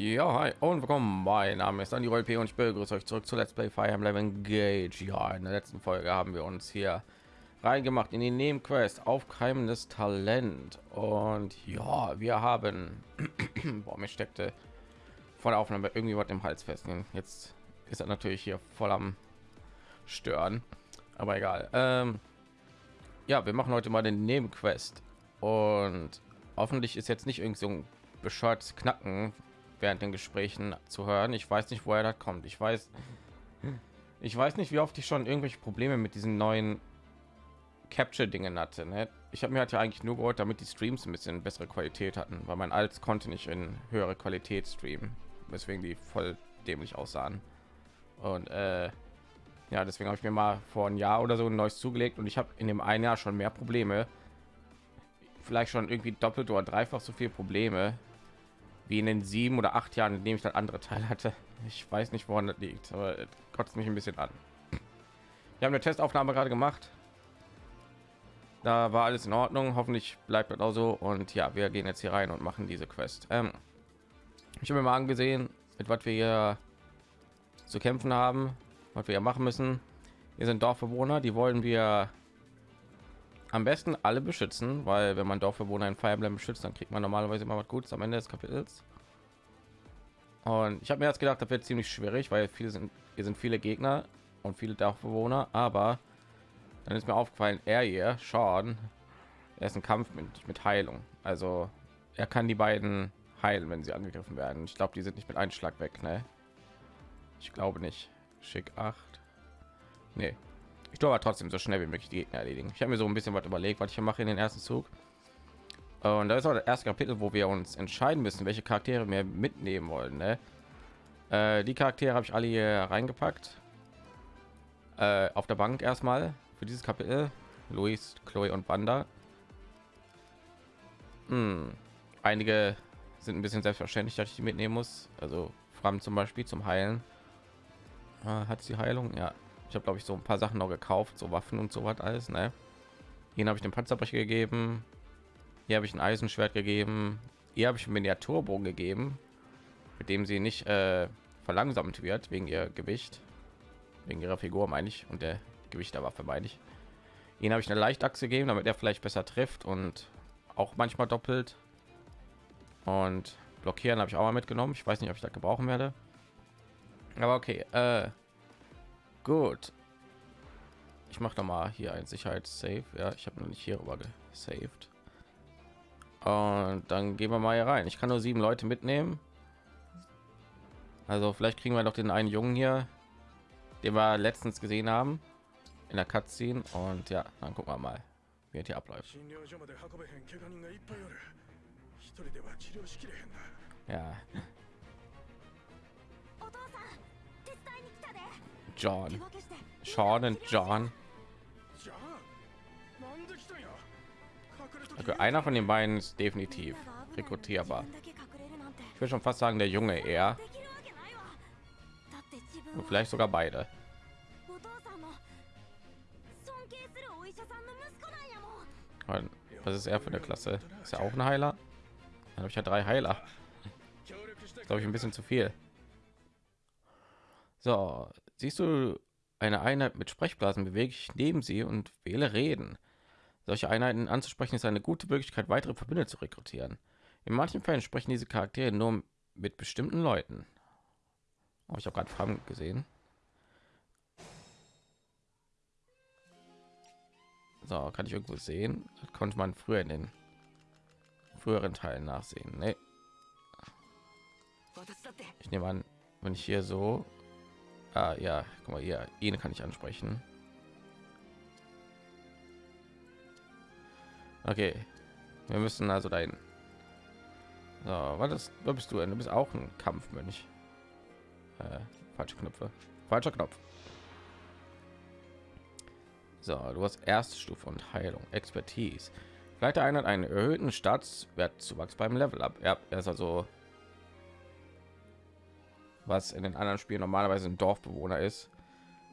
Ja, hi und willkommen. Mein Name ist Andy P und ich begrüße euch zurück zu Let's Play Fire Emblem Engage. Ja, in der letzten Folge haben wir uns hier reingemacht in die Nebenquest aufkeimendes Talent und ja, wir haben Boah, mir steckte vor der Aufnahme irgendwie was im Hals fest. Jetzt ist er natürlich hier voll am stören, aber egal. Ähm, ja, wir machen heute mal den Nebenquest und hoffentlich ist jetzt nicht irgendwie so ein bescheuertes Knacken während den Gesprächen zu hören. Ich weiß nicht, woher das kommt. Ich weiß, ich weiß nicht, wie oft ich schon irgendwelche Probleme mit diesen neuen Capture-Dingen hatte. Ne? Ich habe mir halt ja eigentlich nur geholt, damit die Streams ein bisschen bessere Qualität hatten, weil mein altes konnte nicht in höhere Qualität streamen, weswegen die voll dämlich aussahen. Und äh, ja, deswegen habe ich mir mal vor ein Jahr oder so ein neues zugelegt und ich habe in dem einen Jahr schon mehr Probleme, vielleicht schon irgendwie doppelt oder dreifach so viele Probleme wie in den sieben oder acht Jahren, in dem ich das andere Teil hatte. Ich weiß nicht, woran das liegt, aber kotzt mich ein bisschen an. Wir haben eine Testaufnahme gerade gemacht. Da war alles in Ordnung. Hoffentlich bleibt das auch so. Und ja, wir gehen jetzt hier rein und machen diese Quest. Ähm, ich habe mir mal angesehen, mit was wir hier zu kämpfen haben, was wir ja machen müssen. Hier sind Dorfbewohner, die wollen wir am besten alle beschützen, weil wenn man Dorfbewohner in Fire Emblem beschützt, dann kriegt man normalerweise immer was Gutes am Ende des Kapitels. Und ich habe mir jetzt gedacht, das wird ziemlich schwierig, weil viele sind, hier sind viele Gegner und viele Dorfbewohner, aber dann ist mir aufgefallen, er hier, Sean, er ist ein Kampf mit, mit Heilung. Also er kann die beiden heilen, wenn sie angegriffen werden. Ich glaube, die sind nicht mit einem Schlag weg, ne? Ich glaube nicht. Schick 8. Nee, ich tue aber trotzdem so schnell wie möglich die Gegner erledigen. Ich habe mir so ein bisschen was überlegt, was ich mache in den ersten Zug. Und da ist auch das erste Kapitel, wo wir uns entscheiden müssen, welche Charaktere wir mitnehmen wollen. Ne? Äh, die Charaktere habe ich alle hier reingepackt. Äh, auf der Bank erstmal für dieses Kapitel. Luis, Chloe und Wanda. Hm. Einige sind ein bisschen selbstverständlich, dass ich die mitnehmen muss. Also Fram zum Beispiel zum Heilen. Ah, hat sie Heilung? Ja, ich habe glaube ich so ein paar Sachen noch gekauft, so Waffen und so was alles. Ne? Hier habe ich den Panzerbrecher gegeben. Hier habe ich ein Eisenschwert gegeben. Hier habe ich einen Miniaturbogen gegeben, mit dem sie nicht äh, verlangsamt wird wegen ihr Gewicht, wegen ihrer Figur meine ich und der Gewicht der Waffe meine ich. Ihnen habe ich eine Leichtachse gegeben, damit er vielleicht besser trifft und auch manchmal doppelt. Und blockieren habe ich auch mal mitgenommen. Ich weiß nicht, ob ich das gebrauchen werde. Aber okay. Äh, Gut. Ich mache noch mal hier ein Sicherheitssave. Ja, ich habe noch nicht hier rüber gesaved. Und dann gehen wir mal hier rein. Ich kann nur sieben Leute mitnehmen. Also vielleicht kriegen wir doch den einen Jungen hier, den wir letztens gesehen haben in der Cutscene. Und ja, dann gucken wir mal, wie es hier abläuft. Ja. John. Sean und John. Okay, einer von den beiden ist definitiv rekrutierbar. Ich will schon fast sagen, der Junge eher. Und vielleicht sogar beide. Was ist er für eine Klasse? Ist er auch ein Heiler? Dann habe ich ja drei Heiler. Glaube ich ein bisschen zu viel. So, Siehst du eine Einheit mit Sprechblasen, bewege ich neben sie und wähle Reden. Solche Einheiten anzusprechen ist eine gute Möglichkeit, weitere Verbünde zu rekrutieren. In manchen Fällen sprechen diese Charaktere nur mit bestimmten Leuten. Oh, ich habe gerade Fragen gesehen. So, kann ich irgendwo sehen? Das konnte man früher in den früheren Teilen nachsehen. Nee. Ich nehme an, wenn ich hier so Ah, ja, guck mal, hier, ihn kann ich ansprechen. Okay, wir müssen also dahin. So, was ist, wo bist du denn? Du bist auch ein Kampfmönch. Äh, falsche Knöpfe. Falscher Knopf. So, du hast erste Stufe und Heilung, Expertise. Vielleicht einer einen erhöhten Staatswertzuwachs beim Level ab. Ja, er ist also was in den anderen Spielen normalerweise ein Dorfbewohner ist.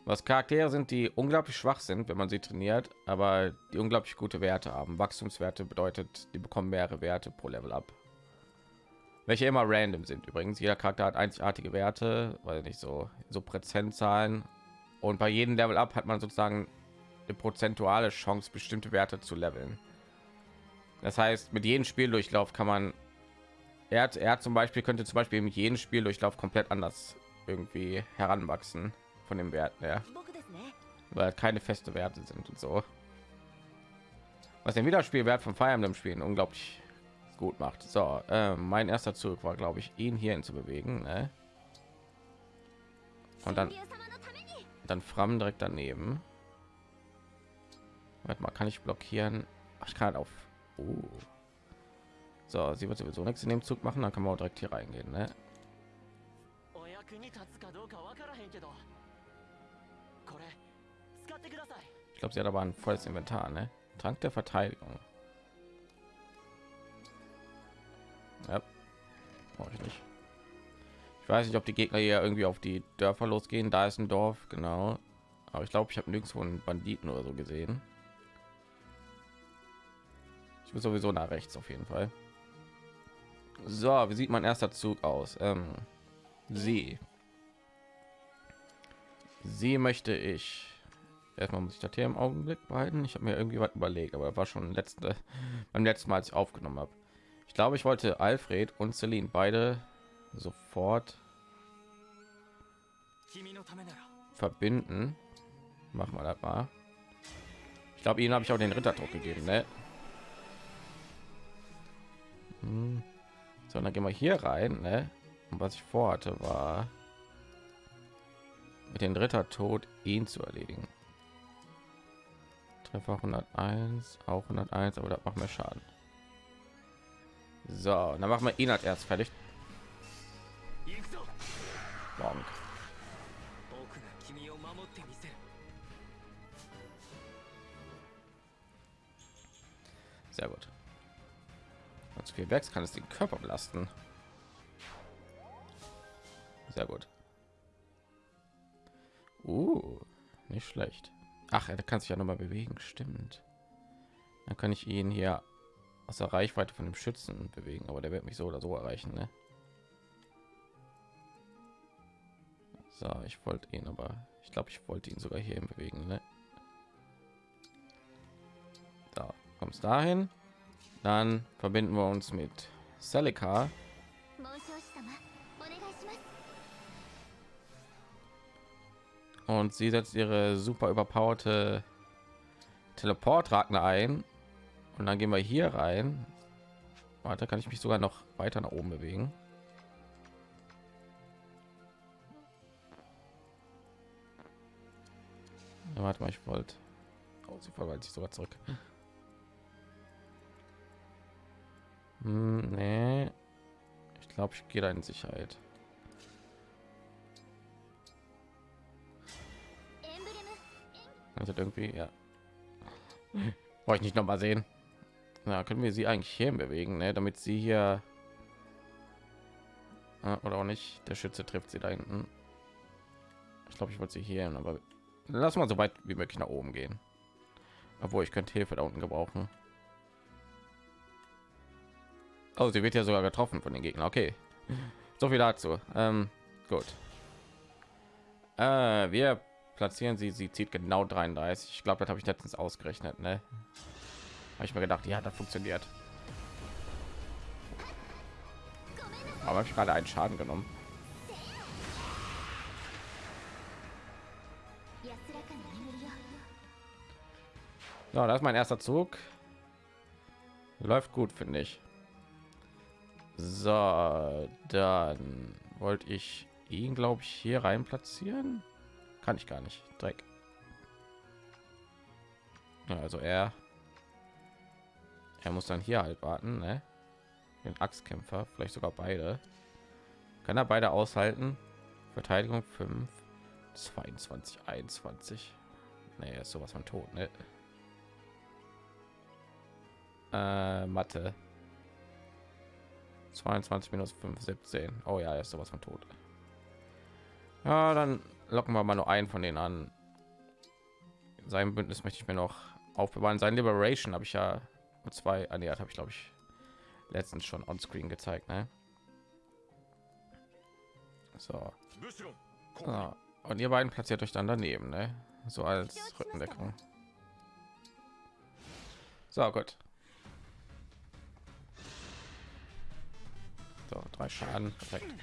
Was Charaktere sind, die unglaublich schwach sind, wenn man sie trainiert, aber die unglaublich gute Werte haben. Wachstumswerte bedeutet, die bekommen mehrere Werte pro Level ab. welche immer random sind. Übrigens, jeder Charakter hat einzigartige Werte, weil nicht so so Prozentzahlen. Und bei jedem Level up hat man sozusagen eine prozentuale Chance, bestimmte Werte zu leveln. Das heißt, mit jedem Spieldurchlauf kann man er hat, er zum Beispiel könnte zum Beispiel mit jedem Spieldurchlauf komplett anders irgendwie heranwachsen von dem Wert her, weil keine feste Werte sind und so. Was den Wiederspielwert von Fire Emblem Spielen unglaublich gut macht. So, äh, mein erster Zug war, glaube ich, ihn hierhin zu bewegen. Ne? Und dann, dann Fram direkt daneben. Warte mal, kann ich blockieren? Ach, ich kann halt auf. Uh. So, sie wird sowieso nichts in dem Zug machen, dann kann man auch direkt hier reingehen. Ne? Ich glaube, sie hat aber ein volles Inventar. Ne? Trank der Verteidigung. Ja. Brauche ich nicht. Ich weiß nicht, ob die Gegner hier irgendwie auf die Dörfer losgehen. Da ist ein Dorf, genau. Aber ich glaube, ich habe nirgendwo einen Banditen oder so gesehen. Ich muss sowieso nach rechts auf jeden Fall. So, wie sieht mein erster Zug aus? Ähm, sie. Sie möchte ich. Erstmal muss ich das hier im Augenblick behalten. Ich habe mir irgendwie was überlegt, aber war schon letzte beim letzten Mal, als ich aufgenommen habe. Ich glaube, ich wollte Alfred und Celine beide sofort verbinden. Machen wir das mal. Ich glaube, ihnen habe ich auch den Ritterdruck gegeben, ne? Hm. So, dann gehen wir hier rein, ne? Und was ich vorhatte, war mit den Ritter tot ihn zu erledigen. Treffer 101, auch 101, aber das macht mehr Schaden. So, dann machen wir ihn als erst fertig. Bonk. Sehr gut. Zu viel wächst, kann es den Körper belasten. Sehr gut. Uh, nicht schlecht. Ach, er kann sich ja noch mal bewegen, stimmt. Dann kann ich ihn hier aus der Reichweite von dem Schützen bewegen, aber der wird mich so oder so erreichen, ne? So, ich wollte ihn, aber ich glaube, ich wollte ihn sogar hier bewegen, ne? Da kommst dahin. Dann verbinden wir uns mit Celica. Und sie setzt ihre super überpowerte Teleport Ragnar ein. Und dann gehen wir hier rein. Warte, kann ich mich sogar noch weiter nach oben bewegen. Ja, warte mal, ich wollte. Oh, sie verwaltet sich sogar zurück. Hm, nee. Ich glaube, ich gehe da in Sicherheit. Also irgendwie, ja. Wollte ich nicht noch mal sehen. Na, können wir sie eigentlich hier bewegen, ne? damit sie hier oder auch nicht. Der Schütze trifft sie da hinten. Ich glaube, ich wollte sie hier, aber lass mal so weit wie möglich nach oben gehen. Obwohl ich könnte Hilfe da unten gebrauchen. Oh, sie wird ja sogar getroffen von den Gegnern. Okay, so viel dazu. Ähm, gut. Äh, wir platzieren sie. Sie zieht genau 33. Ich glaube, das habe ich letztens ausgerechnet. Ne? Habe ich mir gedacht, ja, das funktioniert. Aber habe ich gerade einen Schaden genommen. So, das ist mein erster Zug. Läuft gut, finde ich. So, dann wollte ich ihn, glaube ich, hier rein platzieren. Kann ich gar nicht. Dreck. Ja, also er, er muss dann hier halt warten, ne? Den Axtkämpfer, vielleicht sogar beide. Kann er beide aushalten? Verteidigung 5, 22, 21. Nee, ist sowas von tot, ne? Äh, Mathe. 22 minus 5, 17. Oh ja, ist sowas von tot. Ja, dann locken wir mal nur einen von denen an. Sein Bündnis möchte ich mir noch aufbewahren. Sein Liberation habe ich ja zwei ernährt, habe ich glaube ich letztens schon on screen gezeigt. Ne? So. Ah, und ihr beiden platziert euch dann daneben, ne? So als Rückendeckung. So, gut. So, drei Schaden. Perfekt.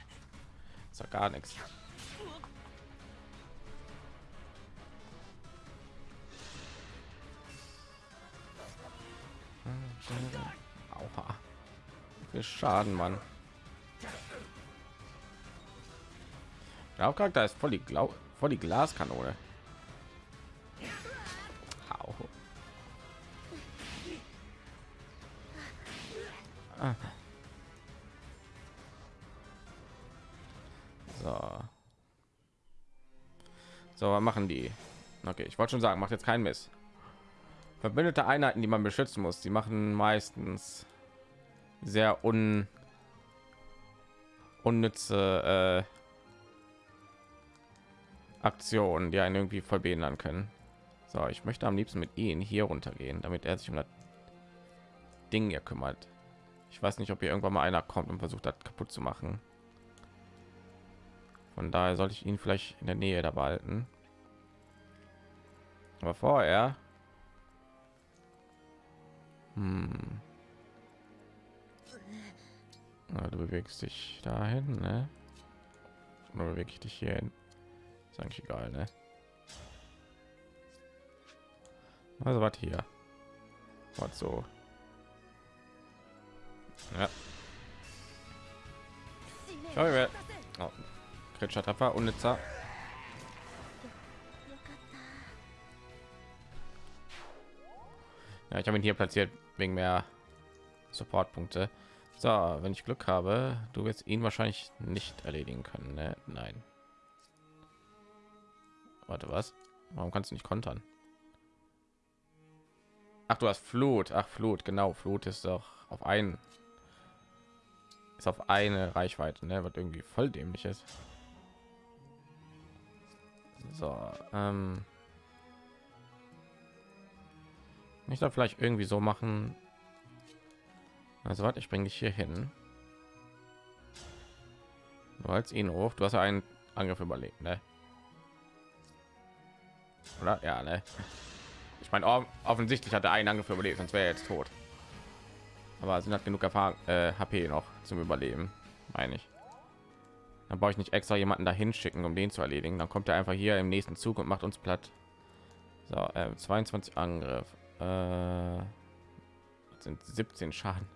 Ist ja gar nichts. Aua. Viel Schaden, Mann. Der Hauptcharakter ist voll die, Glau voll die Glaskanone. Au. Ah. So. So, machen die? Okay, ich wollte schon sagen, macht jetzt keinen Mist. Verbündete Einheiten, die man beschützen muss, die machen meistens sehr un unnütze äh, Aktionen, die einen irgendwie voll behindern können. So, ich möchte am liebsten mit ihnen hier runtergehen, damit er sich um das Ding hier kümmert. Ich weiß nicht, ob hier irgendwann mal einer kommt und versucht hat kaputt zu machen. Von daher sollte ich ihn vielleicht in der Nähe da behalten. Aber vorher... Hm. Na, du bewegst dich dahin, ne? Oder bewege ich dich hier hin? Ist eigentlich egal, ne? Also was hier? Was so? Ja. Schau, oh. Kritischer Treffer, unnützer. Ja, ich habe ihn hier platziert wegen mehr Supportpunkte. So, wenn ich Glück habe, du wirst ihn wahrscheinlich nicht erledigen können. Ne? Nein. Warte, was? Warum kannst du nicht kontern? Ach, du hast Flut. Ach, Flut, genau. Flut ist doch auf einen ist auf eine Reichweite, ne? was irgendwie voll dämlich ist. So, ähm ich da vielleicht irgendwie so machen. Also warte, ich bringe dich hier hin. Du als ihn hoch. Du hast ja einen Angriff überlebt, ne? Oder? Ja, ne? Ich meine, offensichtlich hat er einen Angriff überlebt, sonst wäre er jetzt tot. Aber sind hat genug Erfahrung, äh, HP noch zum Überleben, meine ich. Dann brauche ich nicht extra jemanden dahin schicken, um den zu erledigen. Dann kommt er einfach hier im nächsten Zug und macht uns platt. So, äh, 22 Angriff. Äh, sind 17 Schaden.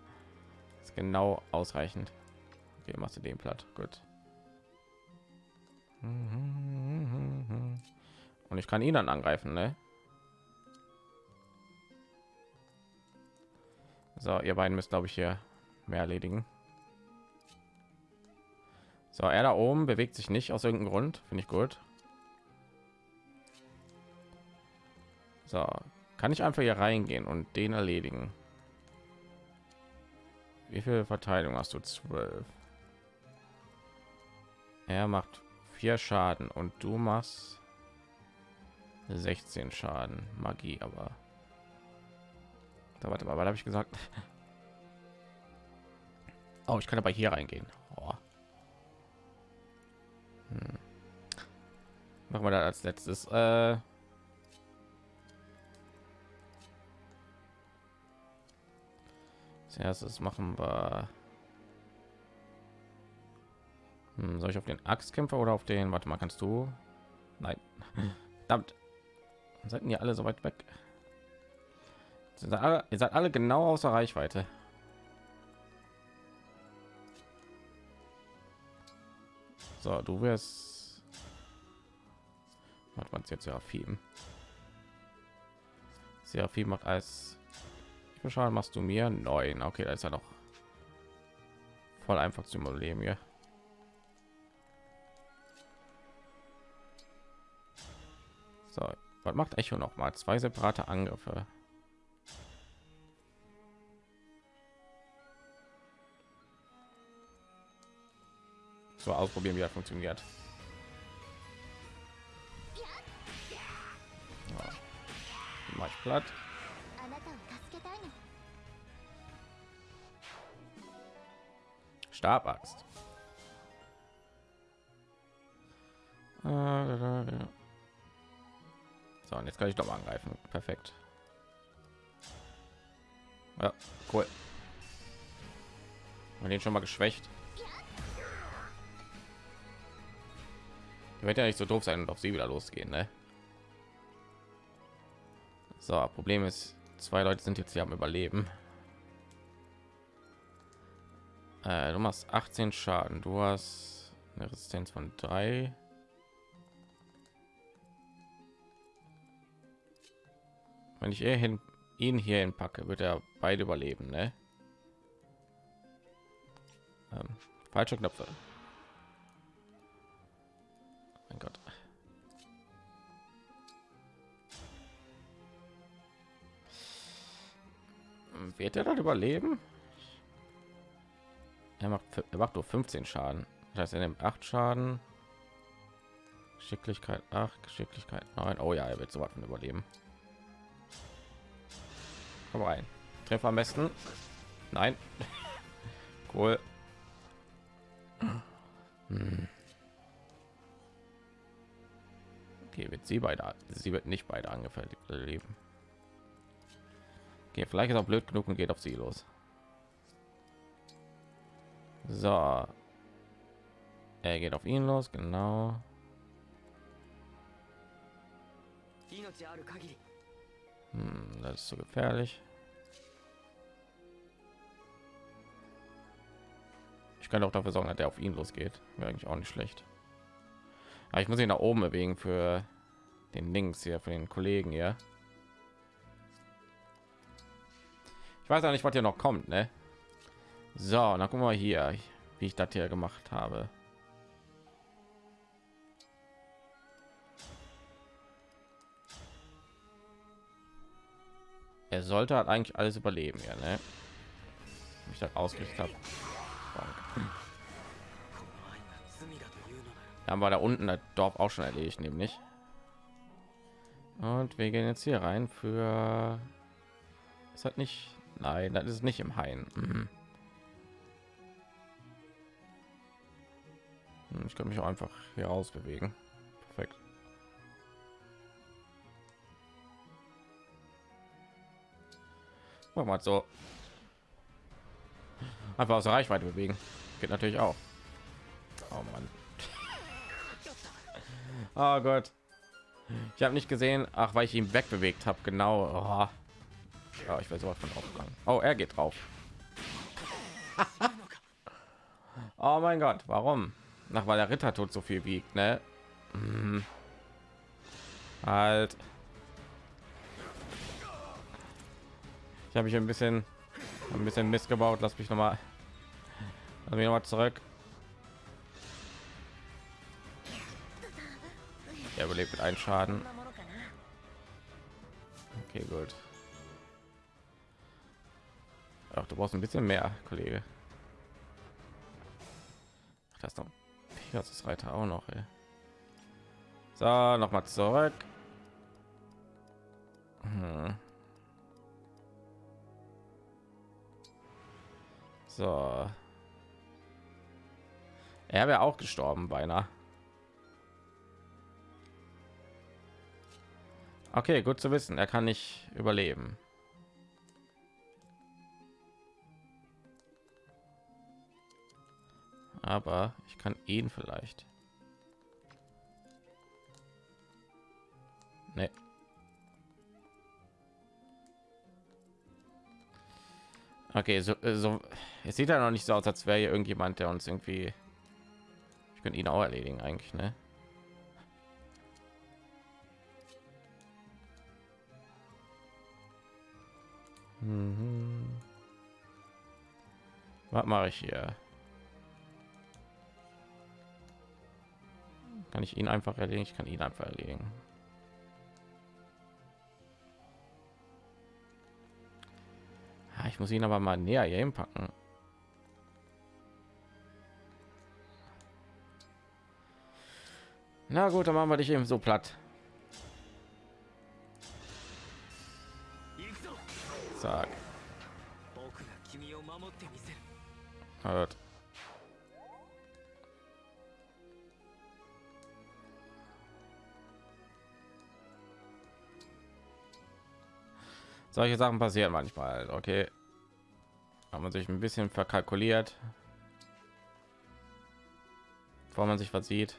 ist genau ausreichend. Okay, machst du den platt. Gut. Und ich kann ihn dann angreifen, ne? So, ihr beiden müsst, glaube ich, hier mehr erledigen. So, er da oben bewegt sich nicht aus irgendeinem Grund. Finde ich gut. So, kann ich einfach hier reingehen und den erledigen. Wie viel Verteidigung hast du? Zwölf. Er macht vier Schaden und du machst 16 Schaden. Magie, aber da warte mal, was habe ich gesagt? Oh, ich kann aber hier reingehen. Machen wir da als letztes. Äh als erstes machen wir. Hm, soll ich auf den Axtkämpfer oder auf den? Warte mal, kannst du? Nein. Verdammt. Seid ihr alle so weit weg? Sind alle, ihr seid alle genau außer Reichweite. So, du wirst. Macht man jetzt ja viel. Macht als. Wie machst du mir? Neun. Okay, da ist ja noch voll einfach zu überleben hier. So, was macht Echo noch mal? Zwei separate Angriffe. So ausprobieren, wie er funktioniert. Mach ich platt. Stabaxt. So, und jetzt kann ich doch mal angreifen. Perfekt. Ja, cool. Man den schon mal geschwächt. wird ja nicht so doof sein und auf sie wieder losgehen, ne? So, Problem ist, zwei Leute sind jetzt hier am Überleben. Äh, du machst 18 Schaden. Du hast eine Resistenz von 3. Wenn ich hin, ihn hier hinpacke, wird er beide überleben, ne? Ähm, falsche Knöpfe. Wird er dann überleben? Er macht, er macht nur 15 Schaden. Das heißt, er nimmt 8 Schaden. Geschicklichkeit 8, Geschicklichkeit 9. Oh ja, er wird so was von überleben. Komm rein. Treffer am besten. Nein. cool. Hm. Okay, wird sie beide. Sie wird nicht beide angefällt leben. Okay, vielleicht ist auch blöd genug und geht auf sie los. So. Er geht auf ihn los, genau. Hm, das ist so gefährlich. Ich kann auch dafür sorgen, dass der auf ihn losgeht. Wäre eigentlich auch nicht schlecht. Aber ich muss ihn nach oben bewegen für den Links hier, für den Kollegen hier. Ich weiß auch nicht, was hier noch kommt, ne? So, dann gucken wir hier, wie ich das hier gemacht habe. Er sollte halt eigentlich alles überleben, ja, ne? Ich das ausgerichtet habe. Haben wir da unten das Dorf auch schon erledigt, nämlich. Und wir gehen jetzt hier rein für. Es hat nicht. Nein, das ist nicht im Hain. Mhm. Hm, ich kann mich auch einfach hier aus bewegen. Perfekt. Mach mal so. Einfach aus Reichweite bewegen. Geht natürlich auch. Oh Mann. Oh Gott. Ich habe nicht gesehen, ach, weil ich ihn wegbewegt habe. Genau. Oh. Ja, ich weiß sowas von aufgegangen. Oh, er geht drauf. oh mein Gott, warum? Nach weil der Ritter tut so viel wiegt, ne? Hm. Halt. Ich habe mich ein bisschen ein bisschen missgebaut. Lass mich noch mal, lass mich noch mal zurück. Er überlebt mit einem Schaden. Okay, gut. Ach, du brauchst ein bisschen mehr, Kollege. Ach, das noch Pegasus Reiter auch noch. Ey. So, noch mal zurück. Hm. So. Er wäre auch gestorben beinahe. Okay, gut zu wissen. Er kann nicht überleben. Aber ich kann ihn vielleicht. Nee. Okay, so, äh, so es sieht ja noch nicht so aus, als wäre hier irgendjemand, der uns irgendwie. Ich könnte ihn auch erledigen eigentlich, ne? Mhm. Was mache ich hier? Kann ich ihn einfach erledigen? Ich kann ihn einfach erledigen. Ich muss ihn aber mal näher hier hinpacken. Na gut, dann machen wir dich eben so platt. Zack. Hört. Solche Sachen passieren manchmal. Okay, haben man sich ein bisschen verkalkuliert, bevor man sich versieht,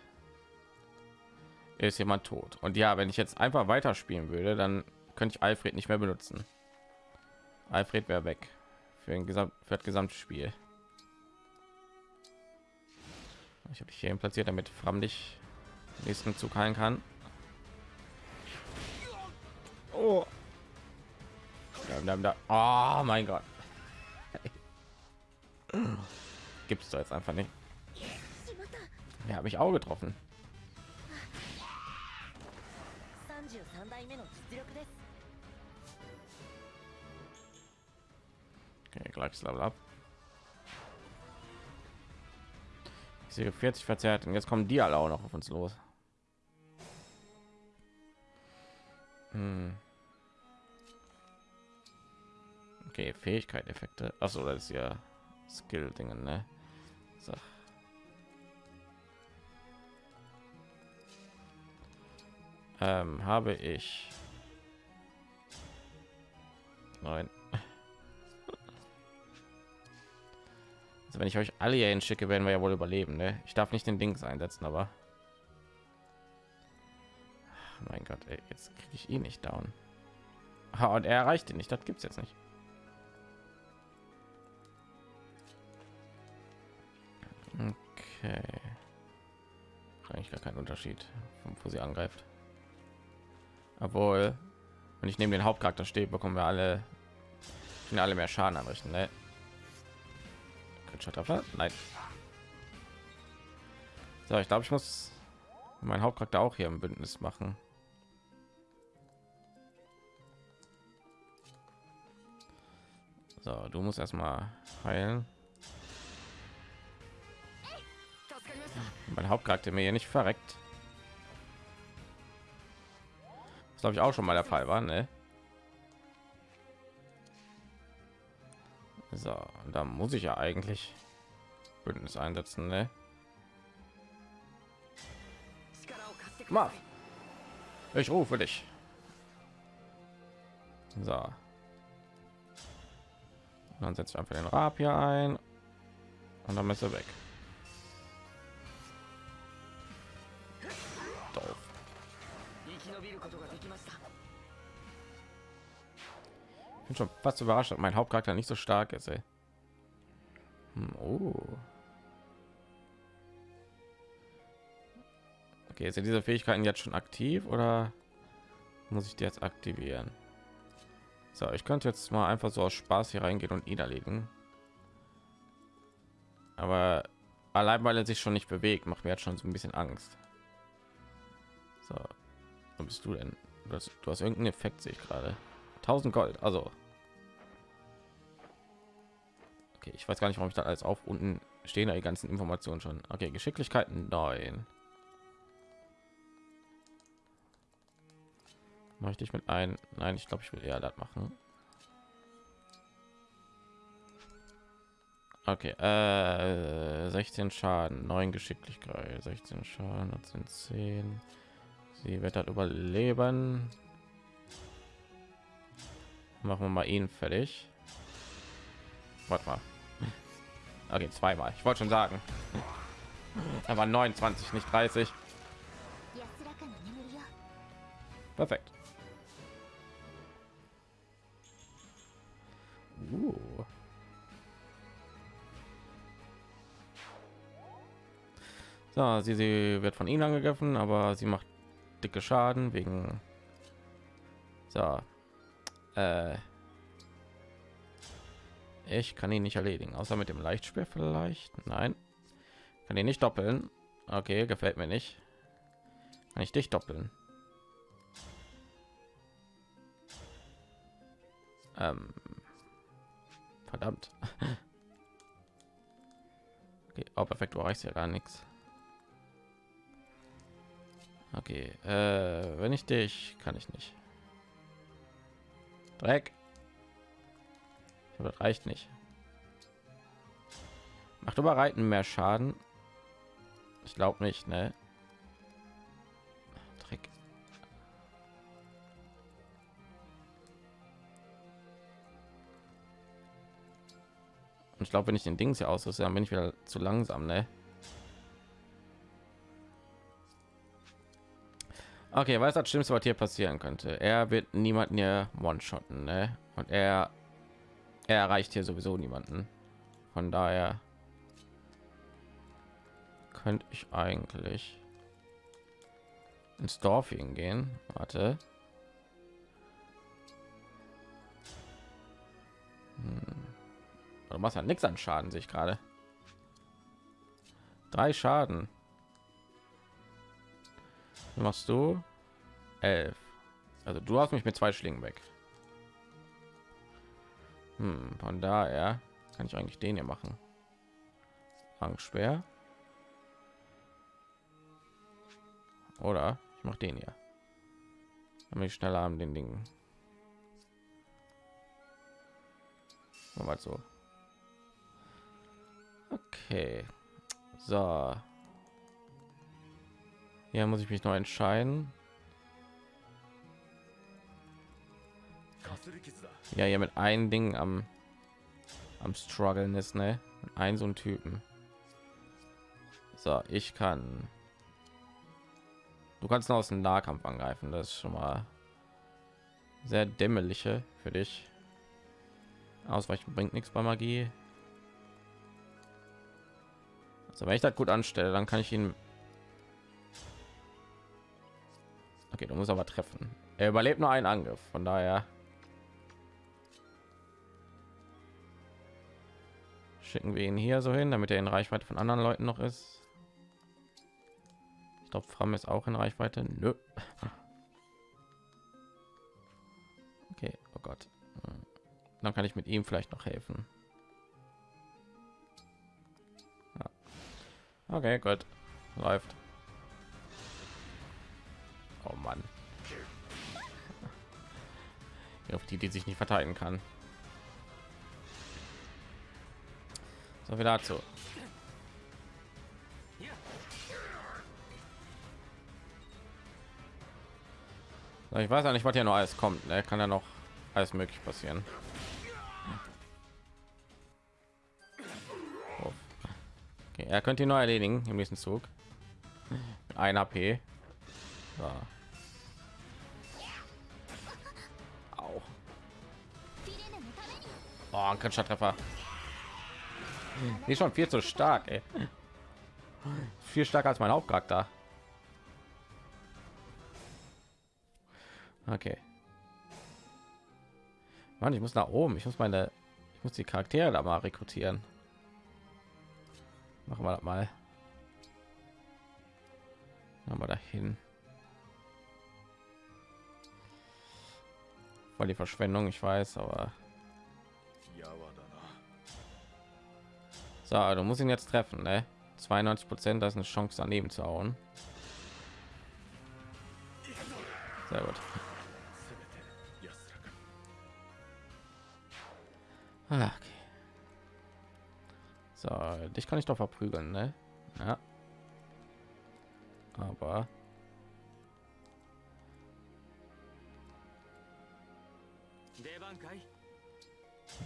ist jemand tot. Und ja, wenn ich jetzt einfach weiterspielen würde, dann könnte ich Alfred nicht mehr benutzen. Alfred wäre weg für ein Gesamt für das gesamte Spiel. Ich habe dich hier platziert, damit Fram dich nächsten Zug heilen kann. Oh mein Gott. Gibt es da jetzt einfach nicht. Ja, habe ich auch getroffen. Okay, gleiches Level ab. Ich sehe 40 verzerrt und jetzt kommen die alle auch noch auf uns los. Hm. Okay, Fähigkeit, Effekte. Achso, das ist ja Skill-Dingen, ne? So. Ähm, habe ich nein also wenn ich euch alle hier schicke werden wir ja wohl überleben ne? ich darf nicht den dings einsetzen aber mein gott ey, jetzt kriege ich ihn nicht down und er erreicht ihn nicht das gibt es jetzt nicht Okay. Eigentlich gar kein Unterschied, wo sie angreift. Obwohl, wenn ich neben den Hauptcharakter stehe, bekommen wir alle, alle mehr Schaden anrichten. Ne? Nein. So, ich glaube, ich muss mein Hauptcharakter auch hier im Bündnis machen. So, du musst erstmal heilen. Mein Hauptcharakter mir hier nicht verreckt. Das glaube ich auch schon mal der Fall war, ne? So, da muss ich ja eigentlich Bündnis einsetzen, ne? Mal. Ich rufe dich. So. dann setzt einfach den Rapier ein und dann ist er weg. Bin schon fast überrascht, dass mein Hauptcharakter nicht so stark ist. Ey. Hm, oh. Okay, sind diese Fähigkeiten jetzt schon aktiv oder muss ich die jetzt aktivieren? So, ich könnte jetzt mal einfach so aus Spaß hier reingehen und ihn erledigen. Aber allein weil er sich schon nicht bewegt, macht mir jetzt schon so ein bisschen Angst. So, wo bist du denn? Du hast, du hast irgendeinen Effekt, sehe ich gerade. 1000 Gold. Also okay, ich weiß gar nicht, warum ich da alles auf unten stehen die ganzen Informationen schon. Okay, Geschicklichkeiten 9. Möchte ich mit ein? Nein, ich glaube, ich will eher das machen. Okay, äh, 16 Schaden, 9 Geschicklichkeit, 16 Schaden, das sind 10. Sie wird das überleben machen wir mal ihn fertig. Warte mal. Okay zweimal. Ich wollte schon sagen. Aber 29 nicht 30 perfekt. Uh. So, sie, sie wird von ihnen angegriffen, aber sie macht dicke Schaden wegen so ich kann ihn nicht erledigen, außer mit dem Leichtspiel vielleicht. Nein, kann ihn nicht doppeln. Okay, gefällt mir nicht. Kann ich dich doppeln? Ähm, verdammt. Okay, oh, perfekt, du reichst ja gar nichts. Okay, äh, wenn ich dich, kann ich nicht. Dreck. Das reicht nicht. Macht überreiten mehr Schaden. Ich glaube nicht, ne? Dreck. Und ich glaube, wenn ich den Dings hier ausrüste, dann bin ich wieder zu langsam, ne? Okay, was das Schlimmste, was hier passieren könnte? Er wird niemanden hier one-shotten, ne? Und er, er erreicht hier sowieso niemanden. Von daher könnte ich eigentlich ins Dorf hingehen. Warte. Hm. Du machst ja nichts an Schaden, sich gerade. Drei Schaden. Was machst du? Elf. Also du hast mich mit zwei Schlingen weg. Hm, von daher kann ich eigentlich den hier machen. Angst schwer. Oder ich mache den hier. Damit ich schneller an den Dingen. Mal so. Okay. So. Hier muss ich mich noch entscheiden. Ja, hier mit einem Ding am am struggeln ist, ne? Ein so ein Typen. So, ich kann. Du kannst noch aus dem Nahkampf angreifen. Das ist schon mal sehr dämmerliche für dich. Ausweichen bringt nichts bei Magie. Also wenn ich das gut anstelle, dann kann ich ihn. Okay, du musst aber treffen. Er überlebt nur einen Angriff, von daher schicken wir ihn hier so hin, damit er in Reichweite von anderen Leuten noch ist. Ich glaube, Fram ist auch in Reichweite. Nö. Okay, oh Gott. Dann kann ich mit ihm vielleicht noch helfen. Ja. Okay, gut. Läuft. Oh Mann. Auf die, die sich nicht verteidigen kann. So viel dazu. Ich weiß ja nicht, was hier noch alles kommt. Ne? kann ja noch alles möglich passieren. Okay, er könnte ihn nur erledigen im nächsten Zug. Ein AP. Au. Oh, ein Treffer. Die schon viel zu stark, ey. Viel stärker als mein Hauptcharakter. Okay. Mann, ich muss nach oben. Ich muss meine, ich muss die Charaktere da mal rekrutieren. Machen wir das mal. Machen wir dahin. Voll die Verschwendung, ich weiß, aber So, du musst ihn jetzt treffen, ne? 92 Prozent, das ist eine Chance daneben zu hauen. Sehr gut. Ah, okay. So, dich kann ich doch verprügeln, ne? Ja. Aber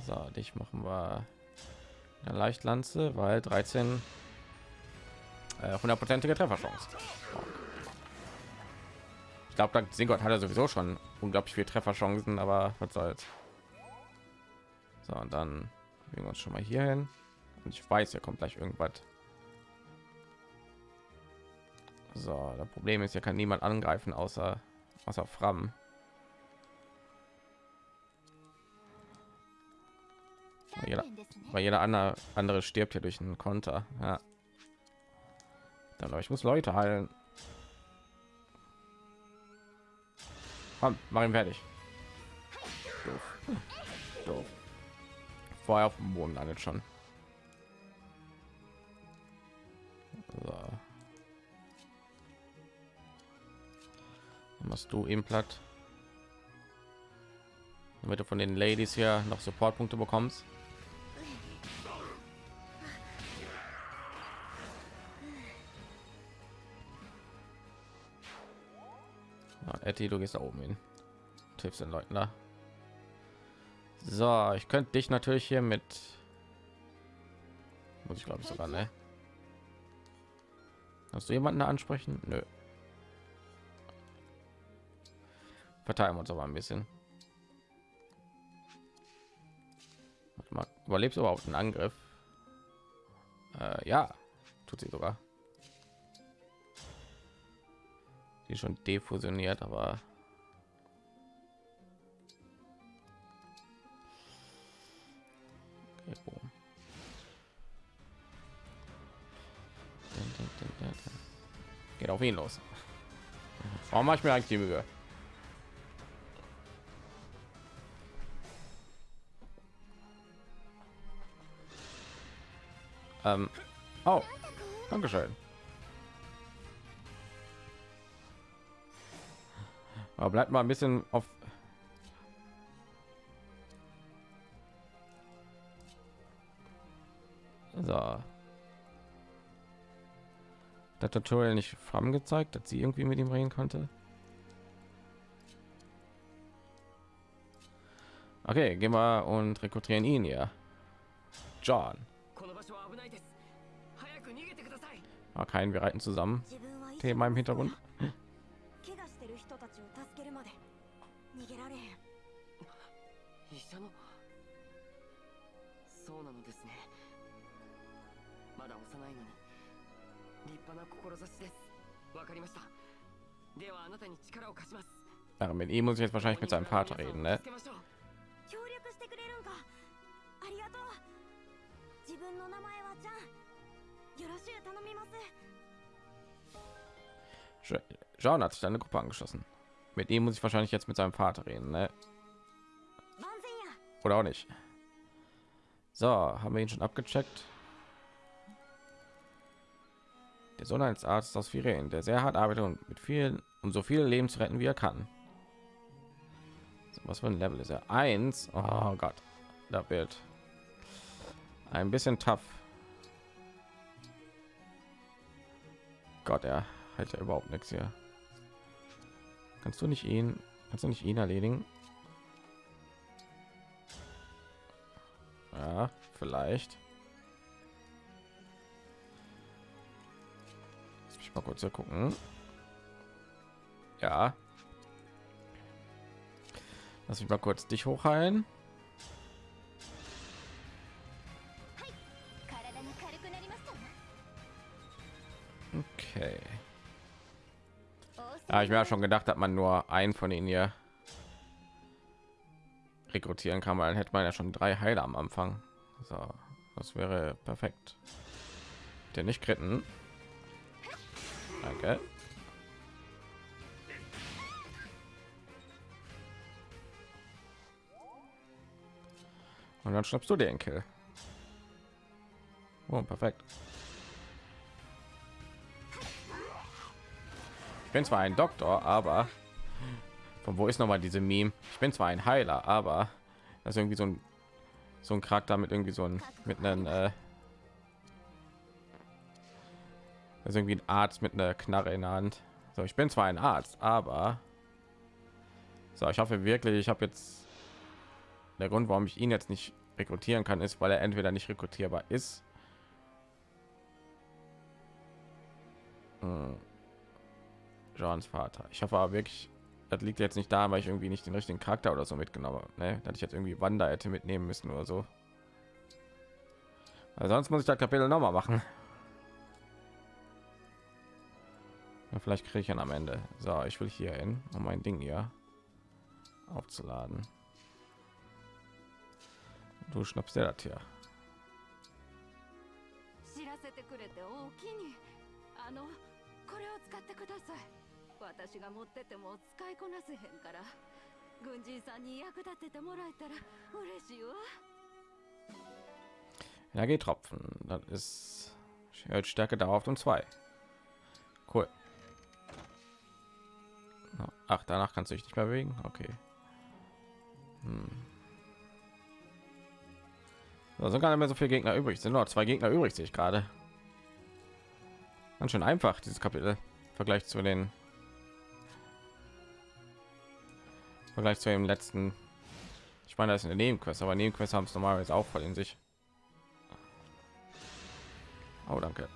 so, dich machen wir eine Leichtlanze, weil 13 äh, hundertprozentige Trefferchance. Ich glaube, Singott hat er sowieso schon unglaublich viel Trefferchancen, aber was soll's. So, und dann wir uns schon mal hier hin. Und ich weiß, er kommt gleich irgendwas. So, das Problem ist, hier kann niemand angreifen außer außer Fram. Jeder, weil jeder andere, andere stirbt hier durch einen Konter. Ja. Dann ich muss Leute heilen. Komm, mach ihn fertig. Doof. Doof. Vorher auf dem Boden landet schon. So. Machst du ihm platt damit du von den Ladies hier noch Supportpunkte bekommst. Etty, du gehst da oben hin. Tipps den Leuten da. So, ich könnte dich natürlich hier mit Muss ich glaube ich sogar, ne? Hast du jemanden ansprechen? Nö. Verteilen wir uns aber ein bisschen. Mal, überlebst du überhaupt einen Angriff? Äh, ja, tut sie sogar. Die schon defusioniert, aber. Geht auf ihn los. Warum mache ich mir eigentlich die Mühe? Ähm, oh, Dankeschön. Aber bleibt mal ein bisschen auf. So. Der Tutorial nicht Fram gezeigt, dass sie irgendwie mit ihm reden konnte. Okay, gehen wir und rekrutieren ihn ja. John. Ah, kein, wir reiten zusammen. Thema im Hintergrund. 逃げられへん医者のそうなのですねまだ幼いのに立派な志ですわかりましたではあなたに力を貸します Ja, mit ihm muss ich jetzt wahrscheinlich mit seinem Vater reden, ne? 協力してくれるんかありがとう自分の名前はちゃんよろしゅう頼みます John hat sich eine Gruppe angeschlossen. Mit ihm muss ich wahrscheinlich jetzt mit seinem Vater reden, ne? Oder auch nicht. So, haben wir ihn schon abgecheckt. Der Sohn eines arzt aus Viren, der sehr hart arbeitet und mit vielen um so viele Leben zu retten, wie er kann. So, was für ein Level ist er? Eins. Oh Gott, da wird ein bisschen tough. Gott, er hat ja überhaupt nichts hier. Kannst du nicht ihn, kannst du nicht ihn erledigen? Ja, vielleicht. Lass mich mal kurz gucken. Ja. Lass mich mal kurz dich hochheilen. Okay. Ja, ich mir schon gedacht, dass man nur einen von ihnen hier rekrutieren kann, weil dann hätte man ja schon drei Heiler am Anfang. So, das wäre perfekt. Der nicht kritten. Danke. Und dann schnappst du den Kill. Oh, perfekt. Ich bin zwar ein Doktor, aber von wo ist noch mal diese Meme? Ich bin zwar ein Heiler, aber das ist irgendwie so ein so ein Charakter mit irgendwie so ein mit einem äh, das ist irgendwie ein Arzt mit einer Knarre in der Hand. So, ich bin zwar ein Arzt, aber so, ich hoffe wirklich, ich habe jetzt der Grund, warum ich ihn jetzt nicht rekrutieren kann, ist, weil er entweder nicht rekrutierbar ist. Hm. Johns Vater. Ich hoffe aber wirklich, das liegt jetzt nicht da, weil ich irgendwie nicht den richtigen Charakter oder so mitgenommen habe. Ne? Dass ich jetzt irgendwie Wanda hätte mitnehmen müssen oder so. Weil sonst muss ich das Kapitel noch mal machen. Ja, vielleicht kriege ich ihn am Ende. So, ich will hier hin, um mein Ding hier aufzuladen. Du schnappst dir das hier. 知らせてくれておおきにあのこれを使ってください 私が持ってても使いこなせへんから軍人さんに役立ててもらえたら嬉しいわ Energietropfen. Das ist erhöht Stärke Dauerhaft um zwei. Cool. Ach, danach kannst du dich nicht mehr bewegen. Okay. Hm. Da sind gar nicht mehr so viele Gegner übrig. Es Sind noch zwei Gegner übrig, sehe ich gerade. Ganz schön einfach dieses Kapitel. Im Vergleich zu den im Vergleich zu dem letzten. Ich meine, das ist eine Nebenquest, aber Nebenquest haben es normalerweise auch voll in sich. Oh, danke.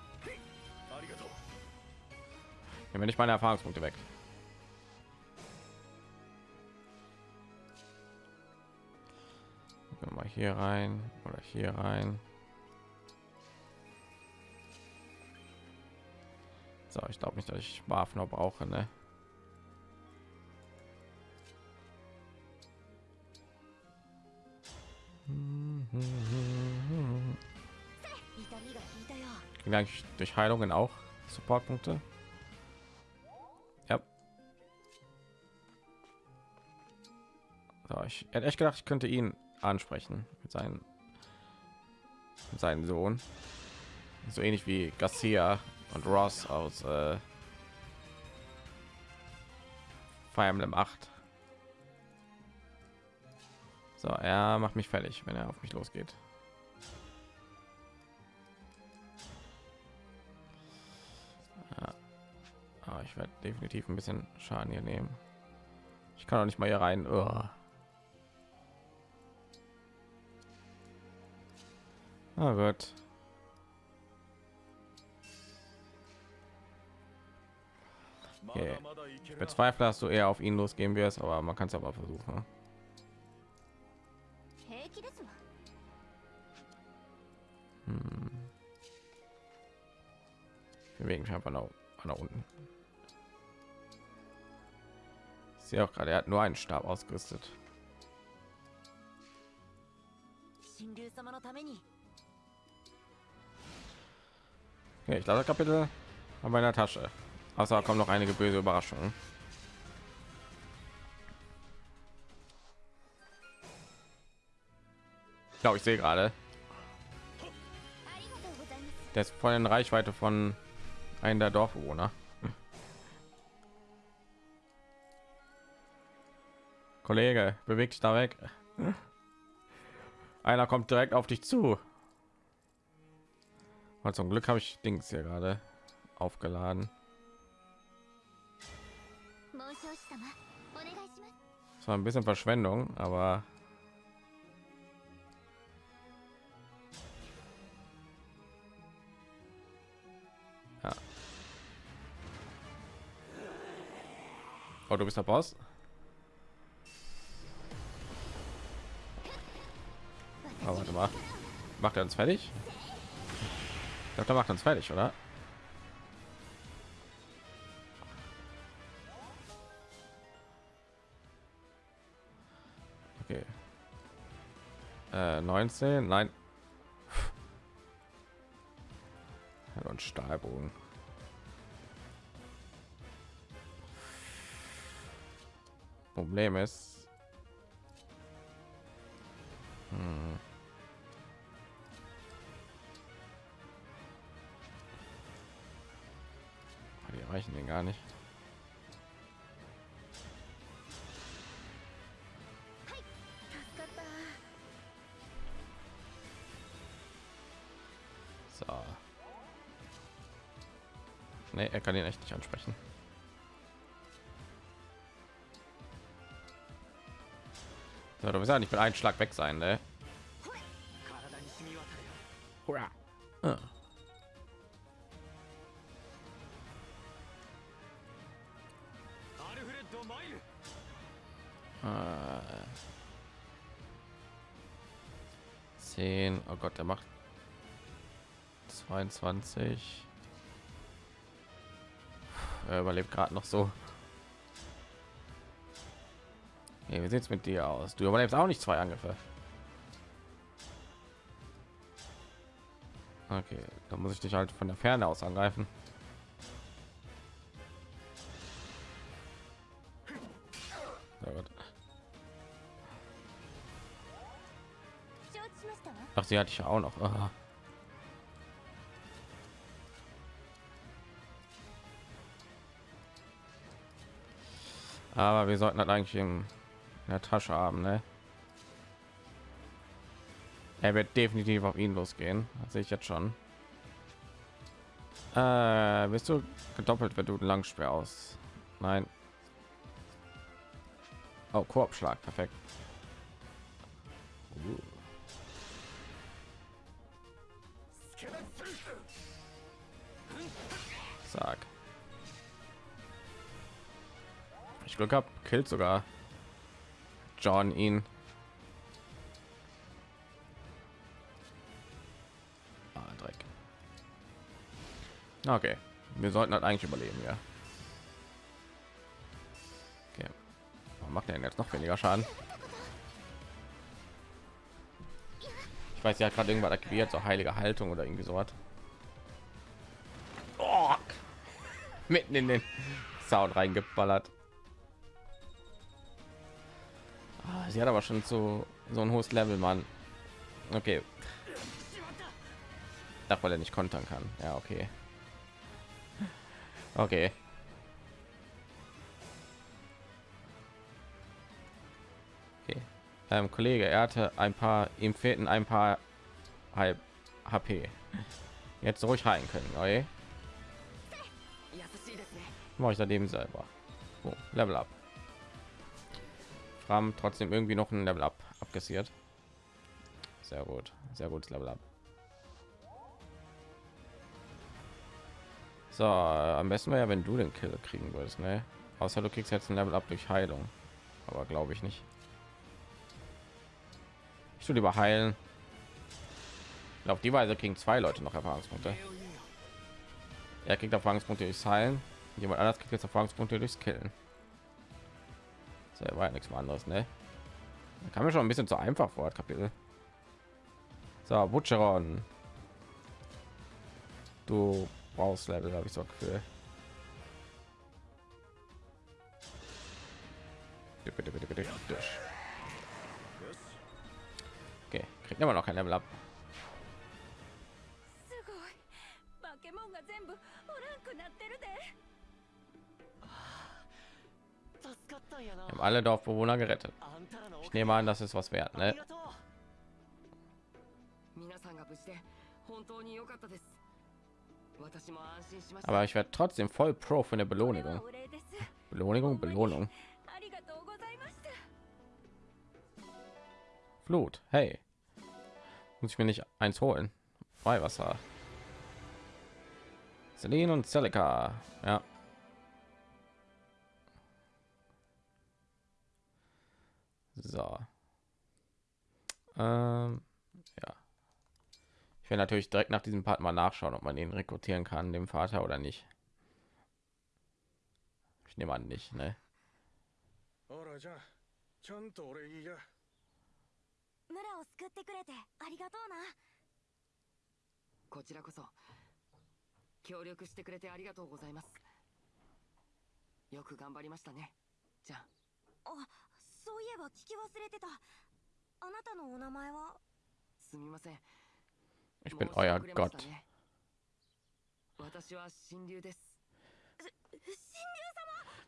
Nehmen wir nicht meine Erfahrungspunkte weg. Gehen wir Mal hier rein oder hier rein. So, ich glaube nicht, dass ich Waffen brauche, ne? Eigentlich durch Heilungen auch Supportpunkte? Ja. So, ich hätte echt gedacht, ich könnte ihn ansprechen mit seinen mit seinem Sohn. So ähnlich wie Garcia und Ross aus äh, Fire Emblem 8. So, er macht mich fertig, wenn er auf mich losgeht. Ah, ich werde definitiv ein bisschen Schaden hier nehmen. Ich kann auch nicht mal hier rein. Oh. Ah, gut. Okay. Ich bezweifle, dass du eher auf ihn losgehen wirst, aber man kann es aber versuchen. Hm. Wir bewegen mich einfach nach, nach unten. Ich sehe auch gerade, er hat nur einen Stab ausgerüstet. 神竜様のために Okay, ich glaube, das Kapitel haben wir in der Tasche. Außer kommen noch einige böse Überraschungen. Ich glaube, ich sehe gerade, der ist voll in Reichweite von einem der Dorfbewohner. Kollege, beweg dich da weg. Einer kommt direkt auf dich zu. Und zum Glück habe ich Dings hier gerade aufgeladen. Das war ein bisschen Verschwendung, aber Oh, du bist der Boss? Oh, warte mal. Macht er uns fertig? Ich glaube, der macht uns fertig, oder? Okay. Äh, 19, nein. Und Stahlbogen. Problem ist, hm. die erreichen den gar nicht. So. Nee, er kann ihn echt nicht ansprechen. Ja, du wirst ja nicht mit einem Schlag weg sein, ne? Ah. Ah. Zehn. Oh Gott, der macht 22. Er überlebt gerade noch so. Hey, wie sieht's mit dir aus? Du überlebst auch nicht zwei Angriffe. Okay, dann muss ich dich halt von der Ferne aus angreifen. Ach, sie hatte ich auch noch. Aha. Aber wir sollten halt eigentlich im in der Tasche haben, ne? Er wird definitiv auf ihn losgehen. Sehe ich jetzt schon. Äh, bist du gedoppelt, wenn du einen Langspeer aus? Nein. Oh, Korbschlag, perfekt. Zack. Ich Glück habe, killt sogar John ihn. Ah, Dreck. Okay, wir sollten halt eigentlich überleben, ja. Okay. Macht er jetzt noch weniger Schaden? Ich weiß ja gerade irgendwann aktiviert, so heilige Haltung oder irgendwie so was. Oh, mitten in den Sound reingeballert. sie hat aber schon so so ein hohes Level, Mann. Okay. Ach, weil er nicht kontern kann. Ja, okay. Okay. okay. Ähm, Kollege, er hatte ein paar, ihm fehlten ein paar halb HP. Jetzt ruhig rein können, okay? Mache ich daneben selber. Oh, Level up. Fram trotzdem irgendwie noch ein Level up abkassiert. Sehr gut, sehr gutes Level up. So, am besten wäre ja, wenn du den Kill kriegen würdest, ne? Außer du kriegst jetzt ein Level up durch Heilung, aber glaube ich nicht. Ich will lieber heilen. Auf die Weise kriegen zwei Leute noch Erfahrungspunkte. Er kriegt Erfahrungspunkte durchs Heilen. Jemand anders kriegt jetzt Erfahrungspunkte durchs Killen. Das war ja nichts anderes, ne? Da kam mir schon ein bisschen zu einfach vor, Kapitel. So, Butcheron. Du brauchst Level, habe ich so Gefühl. Okay, kriegt immer noch kein Level ab. Wir haben alle Dorfbewohner gerettet. Ich nehme an, das ist was wert, ne? Aber ich werde trotzdem voll pro für eine Belohnung. Belohnung, Belohnung. Flut, Hey, muss ich mir nicht eins holen? Weihwasser. Selene und Celica. Ja, So. Ähm, ja. Ich werde natürlich direkt nach diesem Part mal nachschauen, ob man ihn rekrutieren kann, dem Vater oder nicht. Ich nehme an nicht, ne? ほらじゃあちゃんと俺言いや村を救ってくれてありがとうなこちらこそ協力してくれてありがとうございますよく頑張りましたねじゃああ そういえば聞き忘れてたあなたのお名前はすみません Ich bin euer Gott. 私は神竜です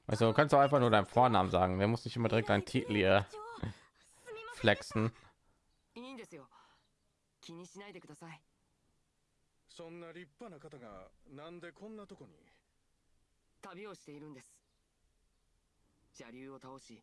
Also du kannst du einfach nur deinen Vornamen sagen. Der muss nicht immer direkt einen Titel hier flexen. いいんですよ気にしないでくださいそんな立派な方がなんでこんなとこに旅をしているんです邪竜を倒し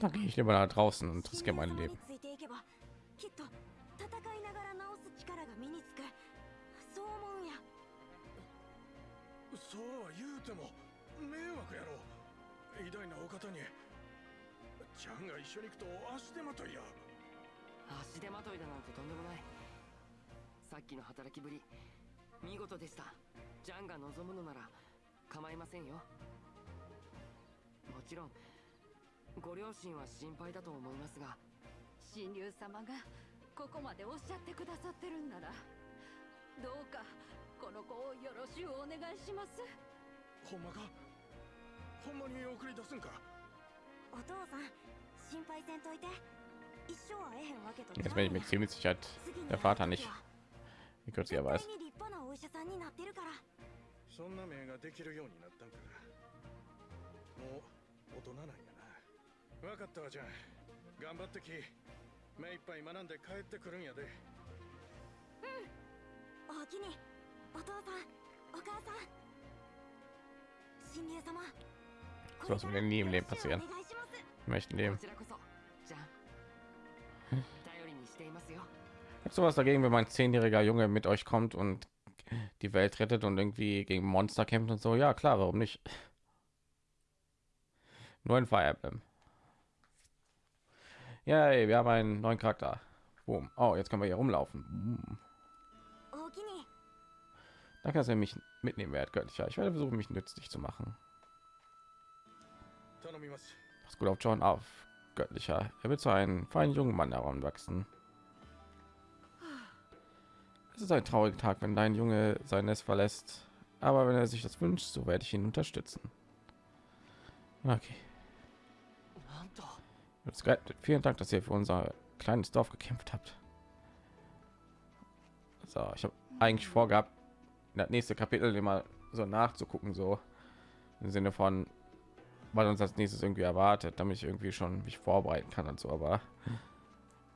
Da gehe ich lieber nach draußen und riskiere mein Leben. についていけばきっと戦いながら治す力が身につく。そう思うんやそうは言うても迷惑やろ。偉大なお方にちゃんが一緒に行くと足手まといや。足手まといだなんてとんでもない。さっきの働きぶり。見事でした。ジャンが望むのなら構いませんよもちろんご両親は心配だと思いますが。神竜様がここまでおっしゃってくださってるんならどうかこの子をよろしゅうお願いします。ほんまか？ほんまに送り出すんか？お父さん心配せんといて。一生会えへんわけと Jetzt bin ich mir ziemlich sicher, der Vater nicht, wie kurz er weiß. 絶対に立派なお医者者さんになってるから。そんな名ができるようになったんかもう大人なんやな分かったわじゃあ頑張ってき目いっぱい学んで帰ってくるんやでおおきにお父さんお母さん神竜様こ Sowas wird nie im Leben よろしくお passieren. 願いします Wir möchten dem こちらこそじゃん頼りにしていますよ Ich hab sowas dagegen, wenn mein zehnjähriger Junge mit euch kommt und die Welt rettet und irgendwie gegen Monster kämpft und so. Ja, klar, warum nicht? neuen Fire Emblem. Ja, wir haben einen neuen Charakter. Boom. Oh, jetzt können wir hier rumlaufen. Da dass ihr mich mitnehmen wert göttlicher. Ich werde versuchen, mich nützlich zu machen. Pass gut auf John auf, göttlicher. Er wird zu einem feinen jungen Mann heranwachsen. Es ist ein trauriger Tag, wenn dein Junge sein Nest verlässt. Aber wenn er sich das wünscht, so werde ich ihn unterstützen. Okay. Vielen Dank, dass ihr für unser kleines Dorf gekämpft habt. So, ich habe eigentlich vorgehabt, das nächste Kapitel immer so nachzugucken, so im Sinne von, was uns als nächstes irgendwie erwartet, damit ich irgendwie schon mich vorbereiten kann und so. Aber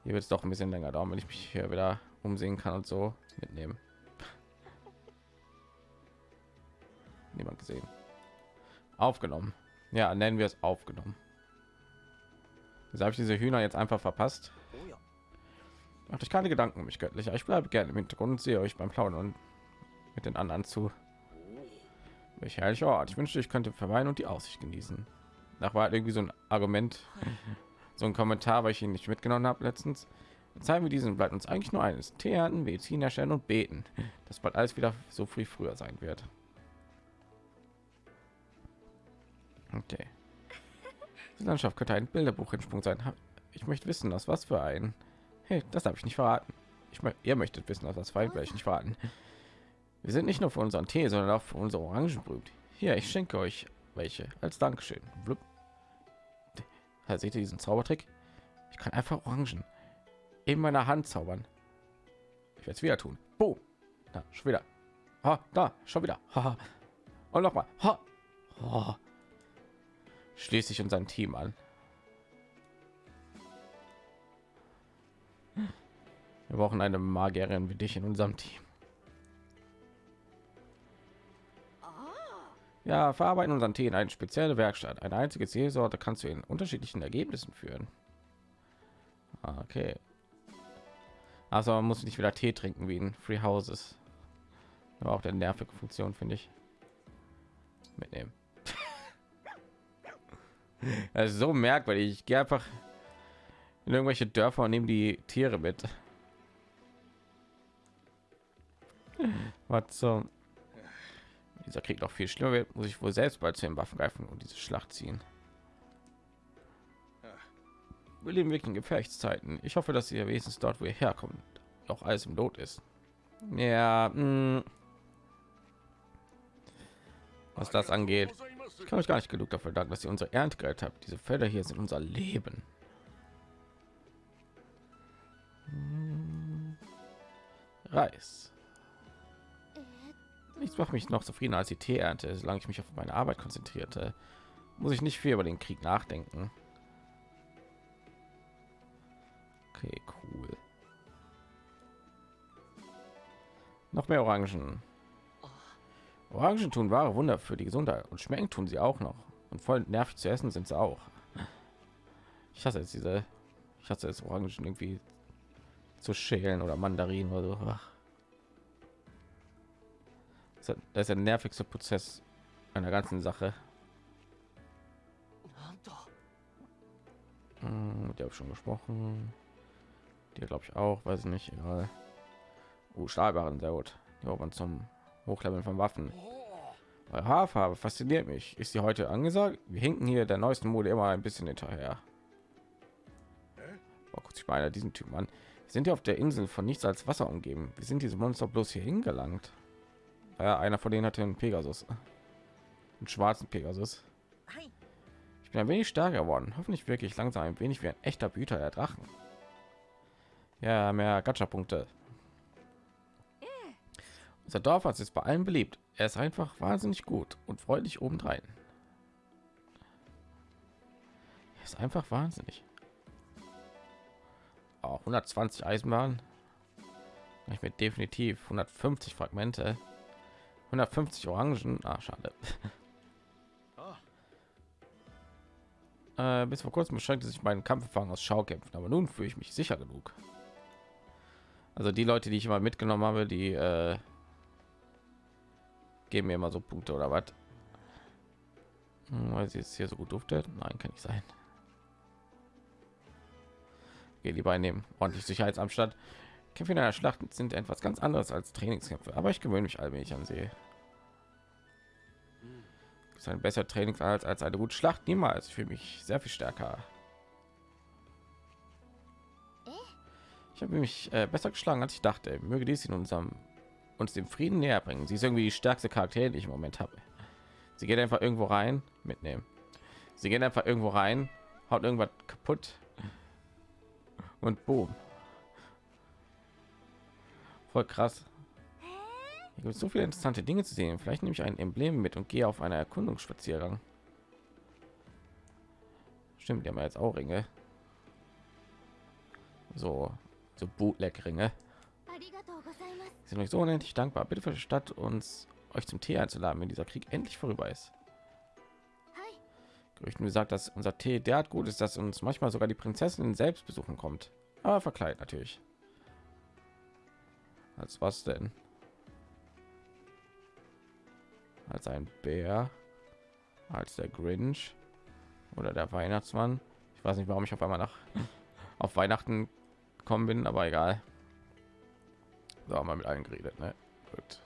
hier wird es doch ein bisschen länger dauern, wenn ich mich hier wieder umsehen kann und so mitnehmen. Niemand gesehen. Aufgenommen. Ja, nennen wir es aufgenommen. Wieso habe ich diese Hühner jetzt einfach verpasst? Macht euch keine Gedanken um mich göttlicher. Ich bleibe gerne im Hintergrund und sehe euch beim Plaudern und mit den anderen zu. Welch herrlicher Ort. Ich wünschte, ich könnte verweilen und die Aussicht genießen. Nach war halt irgendwie so ein Argument, so ein Kommentar, weil ich ihn nicht mitgenommen habe letztens. Zeigen wir diesen bleibt uns eigentlich nur eines: ernten, Medizin erstellen und beten. Das bald alles wieder so früh früher sein wird. Okay. Die Landschaft könnte ein Bilderbuch Sprung sein. Ich möchte wissen, aus was für ein. Hey, das habe ich nicht verraten. Ich mö ihr möchtet wissen, aus was für ein vielleicht nicht verraten. Wir sind nicht nur für unseren Tee, sondern auch für unsere Orangen berühmt. Hier, ich schenke euch welche als Dankeschön. Blub. Da seht ihr diesen Zaubertrick? Ich kann einfach Orangen in meiner Hand zaubern. Ich werde es wieder tun. Boom. Da, schon wieder. Ha, da, schon wieder. Ha. Und noch mal. Ha. Oh. Schließe ich unser Team an. Wir brauchen eine Magierin wie dich in unserem Team. Ja, verarbeiten unseren Tee in eine spezielle Werkstatt. Eine einzige Seelsorte kannst du in unterschiedlichen Ergebnissen führen. Okay. Also man muss nicht wieder Tee trinken wie in Free Houses. Aber auch der nervige Funktion finde ich. Mitnehmen. also so merkwürdig. Ich gehe einfach in irgendwelche Dörfer und nehme die Tiere mit. Was so? Dieser Krieg noch viel schlimmer wird, muss ich wohl selbst bald zu den Waffen greifen und diese Schlacht ziehen. Wir leben wirklich in Gefechtszeiten. Ich hoffe, dass ihr wenigstens dort, wo ihr herkommt, auch alles im Lot ist. Ja, mh. was das angeht, ich kann euch gar nicht genug dafür danken, dass ihr unsere Ernte gerettet habt. Diese Felder hier sind unser Leben. Hm. Reis. Nichts macht mich noch zufriedener als die Teeernte. Solange ich mich auf meine Arbeit konzentrierte, muss ich nicht viel über den Krieg nachdenken. Okay, cool. Noch mehr Orangen. Orangen tun wahre Wunder für die Gesundheit und schmecken tun sie auch noch. Und voll nervig zu essen sind sie auch. Ich hasse jetzt diese, ich hasse jetzt Orangen irgendwie zu schälen oder Mandarinen oder so. Das ist der nervigste Prozess einer ganzen Sache. Hm, der habe schon gesprochen. Die glaube ich auch, weiß nicht, egal. Uh, Stahlbarren, sehr gut. Die zum Hochleveln von Waffen. Eure Haarfarbe fasziniert mich. Ist sie heute angesagt? Wir hinken hier der neuesten Mode immer ein bisschen hinterher. Oh, guck sich mal einer diesen Typen an. Wir sind ja auf der Insel von nichts als Wasser umgeben. Wie sind diese Monster bloß hier hingelangt? Ja, einer von denen hatte einen Pegasus. Einen schwarzen Pegasus. Ich bin ein wenig stärker geworden. Hoffentlich wirklich langsam ein wenig wie ein echter Büter der Drachen. Ja, mehr Gacha-Punkte. Unser Dorfarzt ist bei allen beliebt. Er ist einfach wahnsinnig gut und freundlich obendrein. Er ist einfach wahnsinnig. Auch 120 Eisenbahn. Ich mir definitiv 150 Fragmente. 150 Orangen. Ah, schade. Äh, bis vor kurzem beschränkte sich mein Kampferfahrung aus Schaukämpfen, aber nun fühle ich mich sicher genug. Also die Leute, die ich immer mitgenommen habe, die äh, geben mir immer so Punkte oder was. Hm, weil sie jetzt hier so gut duftet. Nein, kann nicht sein. Okay, lieber einnehmen. Ordentlich Sicherheitsamstand. Kämpfe in einer Schlacht sind etwas ganz anderes als Trainingskämpfe, aber ich gewöhne mich allmählich an sie. ist ein besser Trainingsanhalt als eine gute Schlacht niemals. Ich fühle mich sehr viel stärker. Ich habe mich äh, besser geschlagen, als ich dachte. Möge dies in unserem uns dem Frieden näher bringen. Sie ist irgendwie die stärkste Charakter, die ich im Moment habe. Sie geht einfach irgendwo rein, mitnehmen. Sie geht einfach irgendwo rein, haut irgendwas kaputt und boom. Voll krass. Hier gibt so viele interessante Dinge zu sehen. Vielleicht nehme ich ein Emblem mit und gehe auf einer Erkundungsspaziergang. Stimmt, die haben jetzt auch Ringe. So, so Bootleg-Ringe. Sind euch so unendlich dankbar. Bitte verstattet uns, euch zum Tee einzuladen, wenn dieser Krieg endlich vorüber ist. はい。Gerüchten gesagt, dass unser Tee derart gut ist, dass uns manchmal sogar die Prinzessin selbst besuchen kommt. Aber verkleidet natürlich. Als was denn? Als ein Bär? Als der Grinch? Oder der Weihnachtsmann? Ich weiß nicht, warum ich auf einmal nach auf Weihnachten gekommen bin, aber egal. So haben wir mit allen geredet, ne? Gut.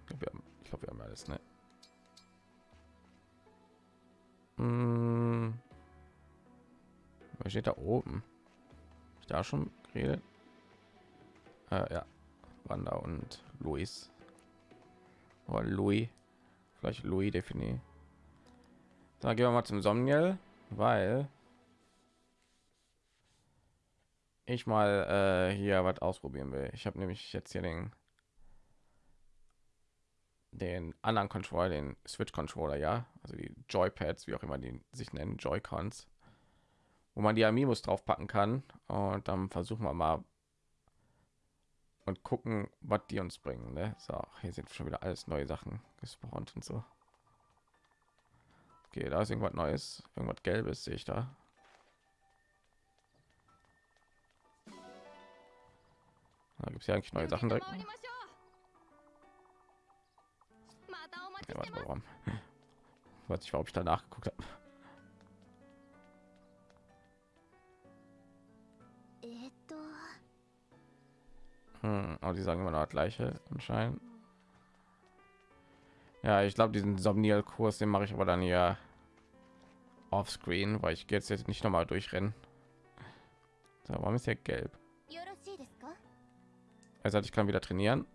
Ich glaube, wir, haben- alles, ne? Hm. Was steht da oben? Ich da schon geredet? Äh, ja, Wanda und Luis. Oder Louis. Vielleicht Louis definiert. Dann gehen wir mal zum Somniel, weil ich mal äh, hier was ausprobieren will. Ich habe nämlich jetzt hier den den anderen Controller, den Switch Controller, ja, also die Joypads, wie auch immer die sich nennen, Joy-Cons, wo man die Amiibos drauf packen kann und dann versuchen wir mal und gucken, was die uns bringen. Ne? So, hier sind schon wieder alles neue Sachen gespawnt und so. Okay, da ist irgendwas Neues, irgendwas Gelbes sehe ich da. Da gibt es ja eigentlich neue Sachen direkt. Ja, warte, warum? Weiß ich, warum ich da nachgeguckt habe. Hm, aber die sagen immer noch gleiche anscheinend. Ja, ich glaube, diesen Somnial-Kurs, den mache ich aber dann ja offscreen, weil ich jetzt, jetzt nicht noch mal durchrennen. So, warum ist der gelb? よろしいですか Also ich kann wieder trainieren.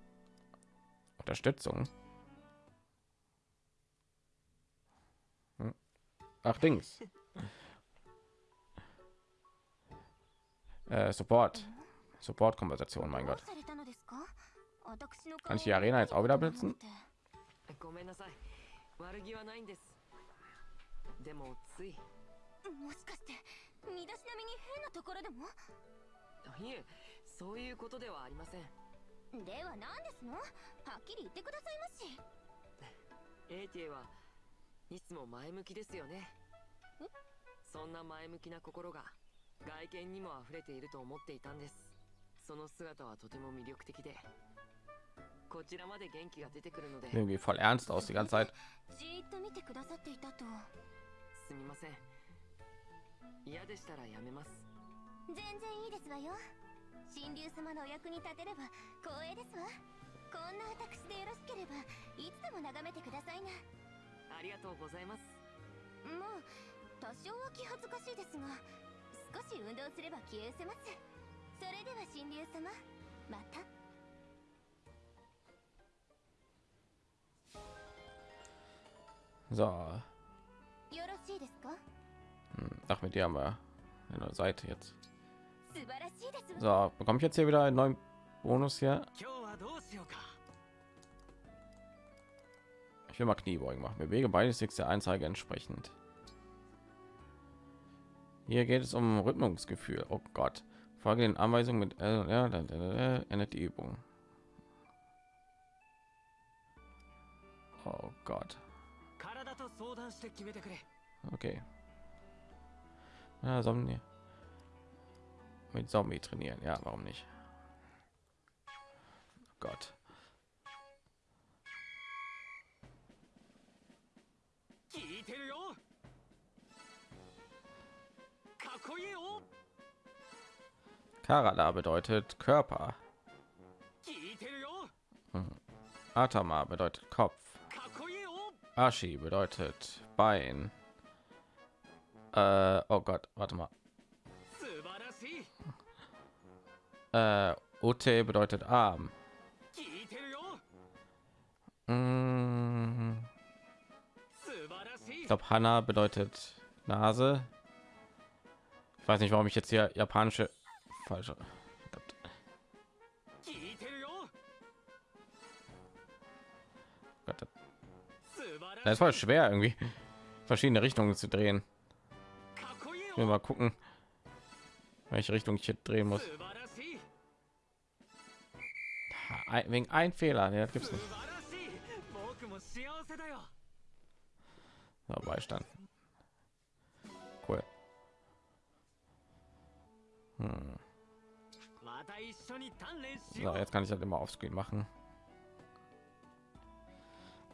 Unterstützung. Hm. Ach, Dings. Äh, Support. Support-Konversation, mein どう Gott. されたのですか私の Kann ich die Arena jetzt auch wieder benutzen? ごめんなさい悪気はないんですでもついいもしかして身だしなみに変なところでもえ そういうことではありません。では何ですの？はっきり言ってくださいまし。エイティはいつも前向きですよね。そんな前向きな心が外見にも溢れていると思っていたんです。その姿はとても魅力的で。こちらまで元気が出てくるので。Irgendwie voll ernst aus die ganze Zeit. じーっと見てくださっていたと。すみません。嫌でしたらやめます。全然いいですわよ神竜様のお役に立てれば光栄ですわ。こんな私でよろしければいつでも眺めてくださいな。ありがとうございます。もう多少は気恥ずかしいですが少し運動すれば消え失せます。それでは神竜様また。So, よろしいですか？hm, ach, mit dir haben wir eine Seite jetzt. So, bekomme ich jetzt hier wieder einen neuen Bonus hier? Ich will mal Kniebeugen machen. Bewege beide Sticks der Anzeige entsprechend. Hier geht es um Rhythmusgefühl. Oh Gott. Folge den Anweisungen mit L, ja, dann endet die Übung. Oh Gott. Okay. Ja, so mit Zombie trainieren. Ja, warum nicht? Oh Gott. Karada bedeutet Körper. Hm. Atama bedeutet Kopf. Ashi bedeutet Bein. Äh, oh Gott, warte mal. Äh, Ote bedeutet arm. Mm. Ich glaube, Hanna bedeutet Nase. Ich weiß nicht, warum ich jetzt hier japanische falsche. Es war schwer irgendwie verschiedene Richtungen zu drehen. mal gucken, welche Richtung ich hier drehen muss ein, wegen ein Fehler. Ne, das gibt's nicht. Na, Beistand. Cool. Hm. So, jetzt kann ich das immer aufs Screen machen.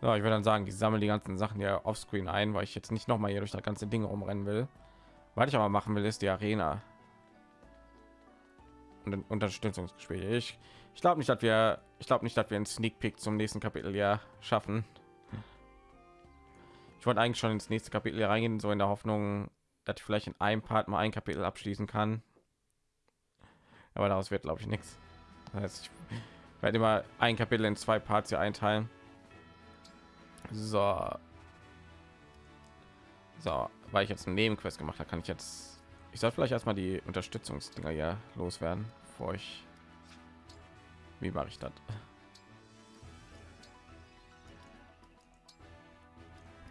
So, ich würde dann sagen, ich sammle die ganzen Sachen ja auf Screen ein, weil ich jetzt nicht noch mal hier durch das ganze Ding rumrennen will. Was ich aber machen will, ist die Arena und ein Unterstützungsgespräch. Ich ich glaube nicht, dass wir, ich glaube nicht, dass wir einen Sneak Peek zum nächsten Kapitel ja schaffen. Ich wollte eigentlich schon ins nächste Kapitel reingehen, so in der Hoffnung, dass ich vielleicht in einem Part mal ein Kapitel abschließen kann. Aber daraus wird, glaube ich, nichts. Das heißt, ich werde immer ein Kapitel in zwei Parts hier einteilen. So. So, weil ich jetzt einen Nebenquest gemacht habe, kann ich jetzt. Ich soll vielleicht erstmal die Unterstützungsdinger ja loswerden, bevor ich. Wie mache ich das?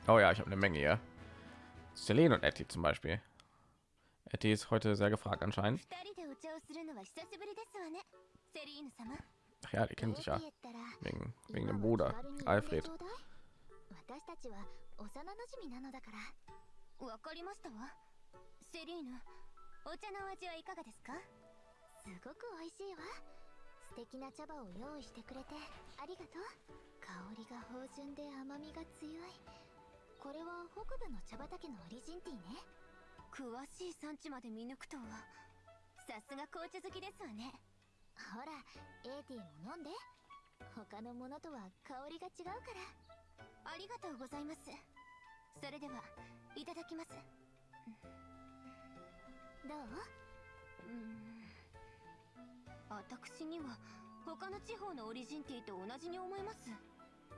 Oh ja, ich habe eine Menge hier. Selene und Etty zum Beispiel. Etty ist heute sehr gefragt anscheinend. 二人でお茶をするのは久しぶりですわねセリーヌ様 Ach ja, die kennen sich ja どうって言ったら wegen wegen dem Bruder Alfred. 私たちは幼馴染なのだからわかりましたわセリーヌお茶のお味はいかがですかすごく美味しいわ 素敵な茶葉を用意してくれてありがとう。香りが芳醇で甘みが強い。これは北部の茶畑のオリジンティーね。詳しい産地まで見抜くとはさすが紅茶好きですわね。ほらエーティも飲んで。他のものとは香りが違うから。ありがとうございます。それではいただきます。どう？うん私には他の地方のオリジンティと同じに思えます。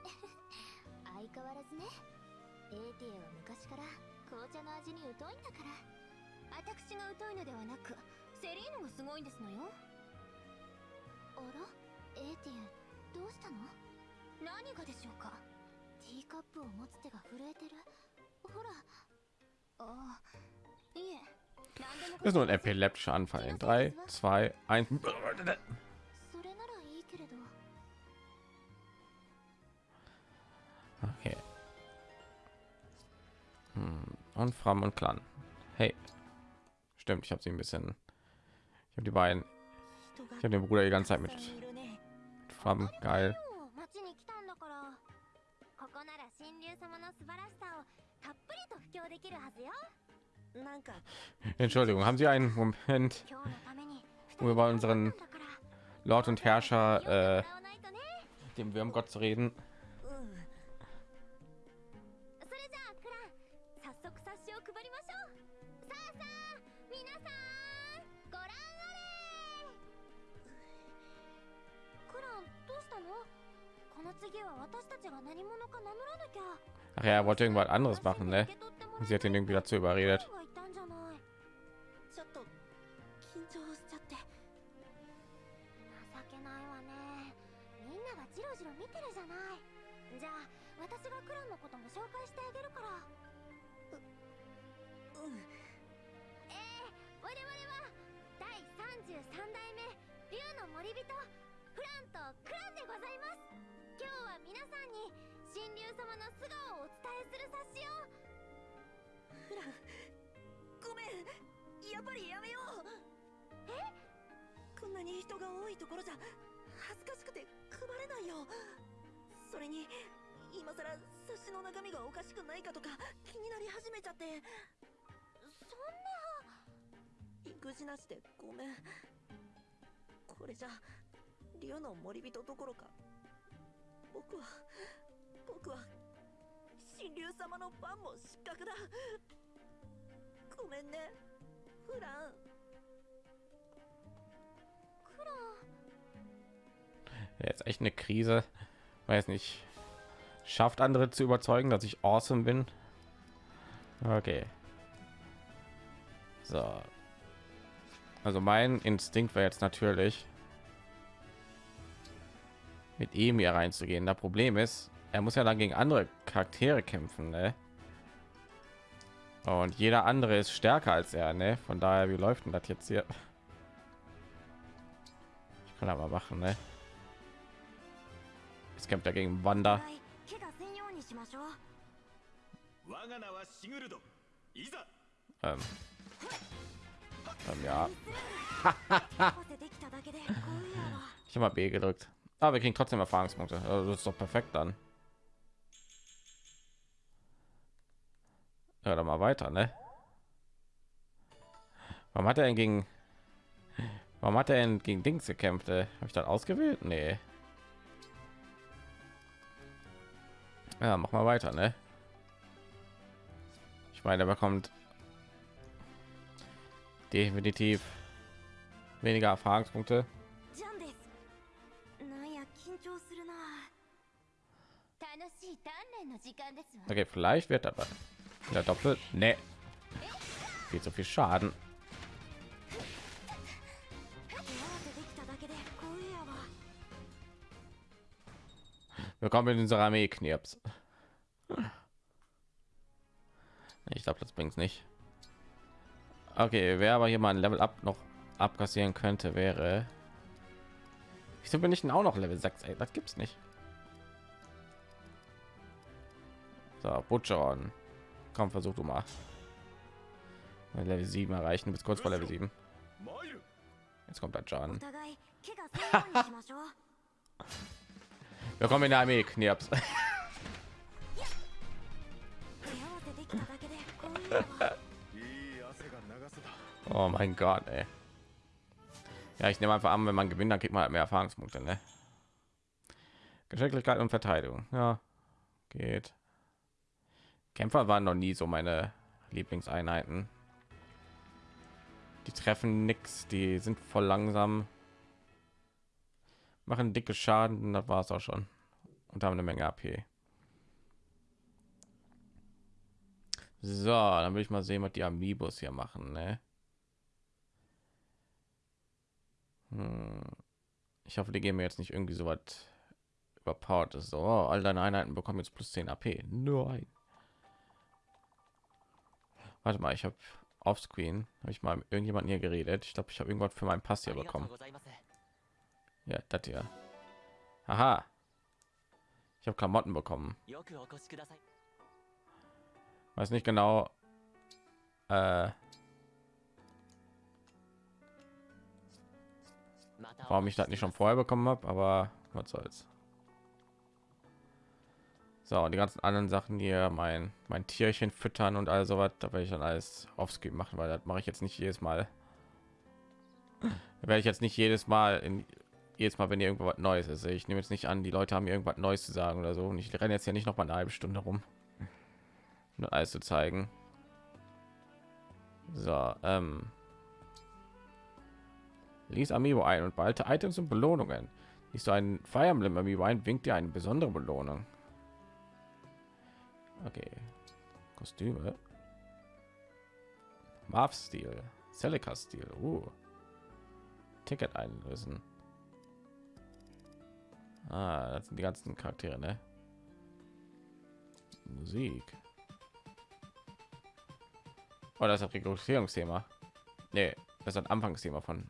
相変わらずね。エーティエは昔から紅茶の味に疎いんだから。私が疎いのではなくセリーヌがすごいんですのよ。あら？エーティエどうしたの？何がでしょうか？ティーカップを持つ手が震えてる。ほら。ああいえ Das ist nur ein epileptischer Anfall in 3, 2, 1. Okay. Hm, und Fram und Clan. Hey. Stimmt, ich habe sie ein bisschen. Ich habe die beiden. Ich habe den Bruder die ganze Zeit mit, mit Fram. Geil. Entschuldigung, haben Sie einen Moment, um über unseren Lord und Herrscher, äh, dem Würmgott zu reden? Ach ja, er wollte irgendwas anderes machen, ne? Sie hat ihn irgendwie dazu überredet. ちょっと緊張しちゃって。情けないわちろ見てるじゃない。じゃあ私がクランのことも紹介してあげるから。ううん。ええ我々は第33代目竜の森人フランとクランでございます。今日は皆さんに神竜様の素顔をお伝えする冊子を。フランごめん。やっぱりやめよう。えこんなに人が多いところじゃ恥ずかしくて配れないよ。それに今さら冊子の中身がおかしくないかとか気になり始めちゃって。そんな育児なしでごめん。これじゃ竜の森人どころか僕は僕は神竜様のファンも失格だ。ごめんねフラン。Jetzt echt eine Krise. Weiß nicht. Schafft andere zu überzeugen, dass ich awesome bin. Okay. So. Also mein Instinkt wäre jetzt natürlich mit ihm hier reinzugehen. Das Problem ist, er muss ja dann gegen andere Charaktere kämpfen, ne? Und jeder andere ist stärker als er, ne? Von daher, wie läuft denn das jetzt hier? kann aber machen ne? jetzt kämpft dagegen gegen wander ähm. Ähm, ja. Ich habe b gedrückt. Aber ah, wir kriegen trotzdem erfahrungspunkte. Also, das ist doch perfekt dann. Ja, dann mal weiter ne? Warum hat er denn gegen Warum hat er denn gegen Dings gekämpft? Habe ich dann ausgewählt? Nee. Ja, mach mal weiter, ne? Ich meine, er bekommt definitiv weniger Erfahrungspunkte. Okay, vielleicht wird aber wieder doppelt. Ne. Viel zu viel Schaden. Willkommen in unserer Armee, Knirps. Ich glaube, das bringt nicht. Okay, wer aber hier mal ein Level Up noch abkassieren könnte, wäre... Wieso bin ich denn auch noch Level 6? Ey, das gibt's nicht. So, Butcheron. Komm, versuch du mal. Level 7 erreichen, bis kurz vor Level 7. Jetzt kommt der John. Willkommen in der Armee, Knirps. oh mein Gott, ey. Ja, ich nehme einfach an, wenn man gewinnt, dann kriegt man halt mehr Erfahrungspunkte, ne? Geschicklichkeit und Verteidigung. Ja, geht. Kämpfer waren noch nie so meine Lieblingseinheiten. Die treffen nix, die sind voll langsam machen dicke Schaden, das war es auch schon und haben eine Menge AP. So, dann will ich mal sehen, was die Amiibos hier machen. Ne? Hm. Ich hoffe, die geben mir jetzt nicht irgendwie so was überpowered ist. So, oh, all deine Einheiten bekommen jetzt plus 10 AP. Nein. Warte mal, ich habe offscreen habe ich mal irgendjemanden hier geredet. Ich glaube, ich habe irgendwas für meinen Pass hier bekommen. Ja, das hier. Aha. Ich habe Klamotten bekommen. Weiß nicht genau. Äh, warum ich das nicht schon vorher bekommen habe, aber was soll's. So, und die ganzen anderen Sachen hier, mein mein Tierchen füttern und all sowas, da werde ich dann alles aufs machen, weil das mache ich jetzt nicht jedes Mal. Da werde ich jetzt nicht jedes Mal in jedes Mal, wenn hier irgendwo was Neues ist. Ich nehme jetzt nicht an, die Leute haben irgendwas Neues zu sagen oder so. Und ich renne jetzt ja nicht noch mal eine halbe Stunde rum, um alles zu zeigen. So, ähm, Lies Amiibo ein und behalte Items und Belohnungen. Liest du ein Fire Emblem Amiibo ein, winkt dir eine besondere Belohnung. Okay. Kostüme. Marv Stil. Celica Stil. Uh. Ticket einlösen. Ah, das sind die ganzen Charaktere, ne? Musik. Oh, das ist das Rekrutierungsthema. Nee, das ist ein Anfangsthema von.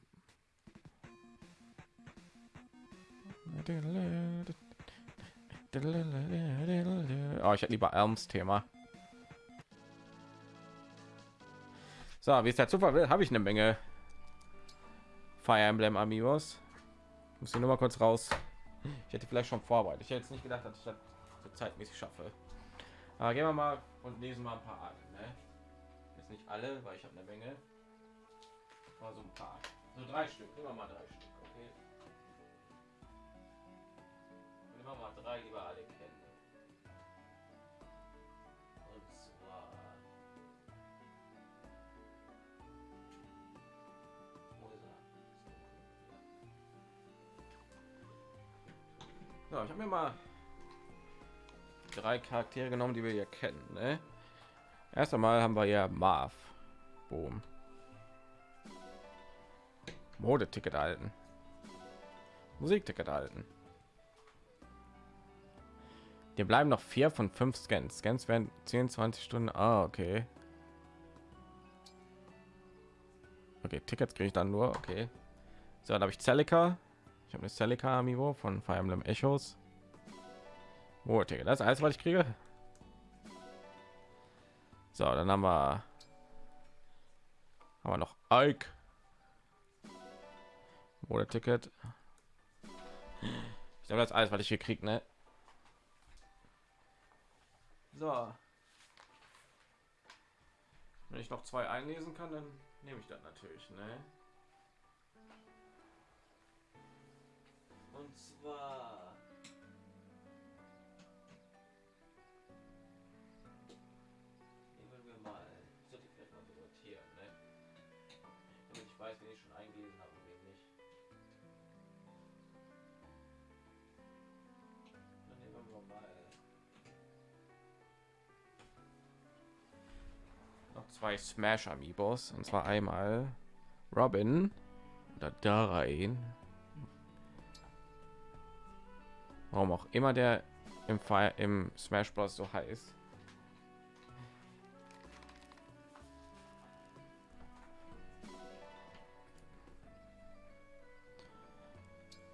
Oh, ich hätte lieber Elms Thema. So, wie es der Zufall will, habe ich eine Menge Fire Emblem Amigos. Muss ich nur mal kurz raus. Ich hätte vielleicht schon vorbereitet. Ich hätte jetzt nicht gedacht, dass ich das so zeitmäßig schaffe. Aber gehen wir mal und lesen mal ein paar an. Ne? Jetzt nicht alle, weil ich habe eine Menge. Aber so ein paar. So drei Stück. Nehmen wir mal drei Stück. Okay. Nehmen wir mal drei, die wir So, ich habe mir mal drei Charaktere genommen, die wir hier kennen. Ne? Erst einmal haben wir ja Marv. Boom. Modeticket halten. Musikticket halten. Wir bleiben noch vier von fünf Scans. Scans werden 10, 20 Stunden. Ah, okay. Okay, Tickets kriege ich dann nur. Okay. So, dann habe ich Celica. Habe eine Celica Amiibo von Fire Emblem Echos. Oh, Ticket. Das ist alles, was ich kriege. So, dann haben wir haben wir noch Ike. Oder Ticket. Ich glaube, das alles, was ich hier kriege, ne? So. Wenn ich noch zwei einlesen kann, dann nehme ich das natürlich, ne? Und zwar nehmen wir mal, sollte ich vielleicht mal so notieren, ne? Damit ich weiß, wen ich schon eingelesen habe und wen nicht. Dann nehmen wir mal noch zwei Smash Amiibos und zwar einmal Robin oder da Warum auch immer der im Fire im Smash Bros so heißt.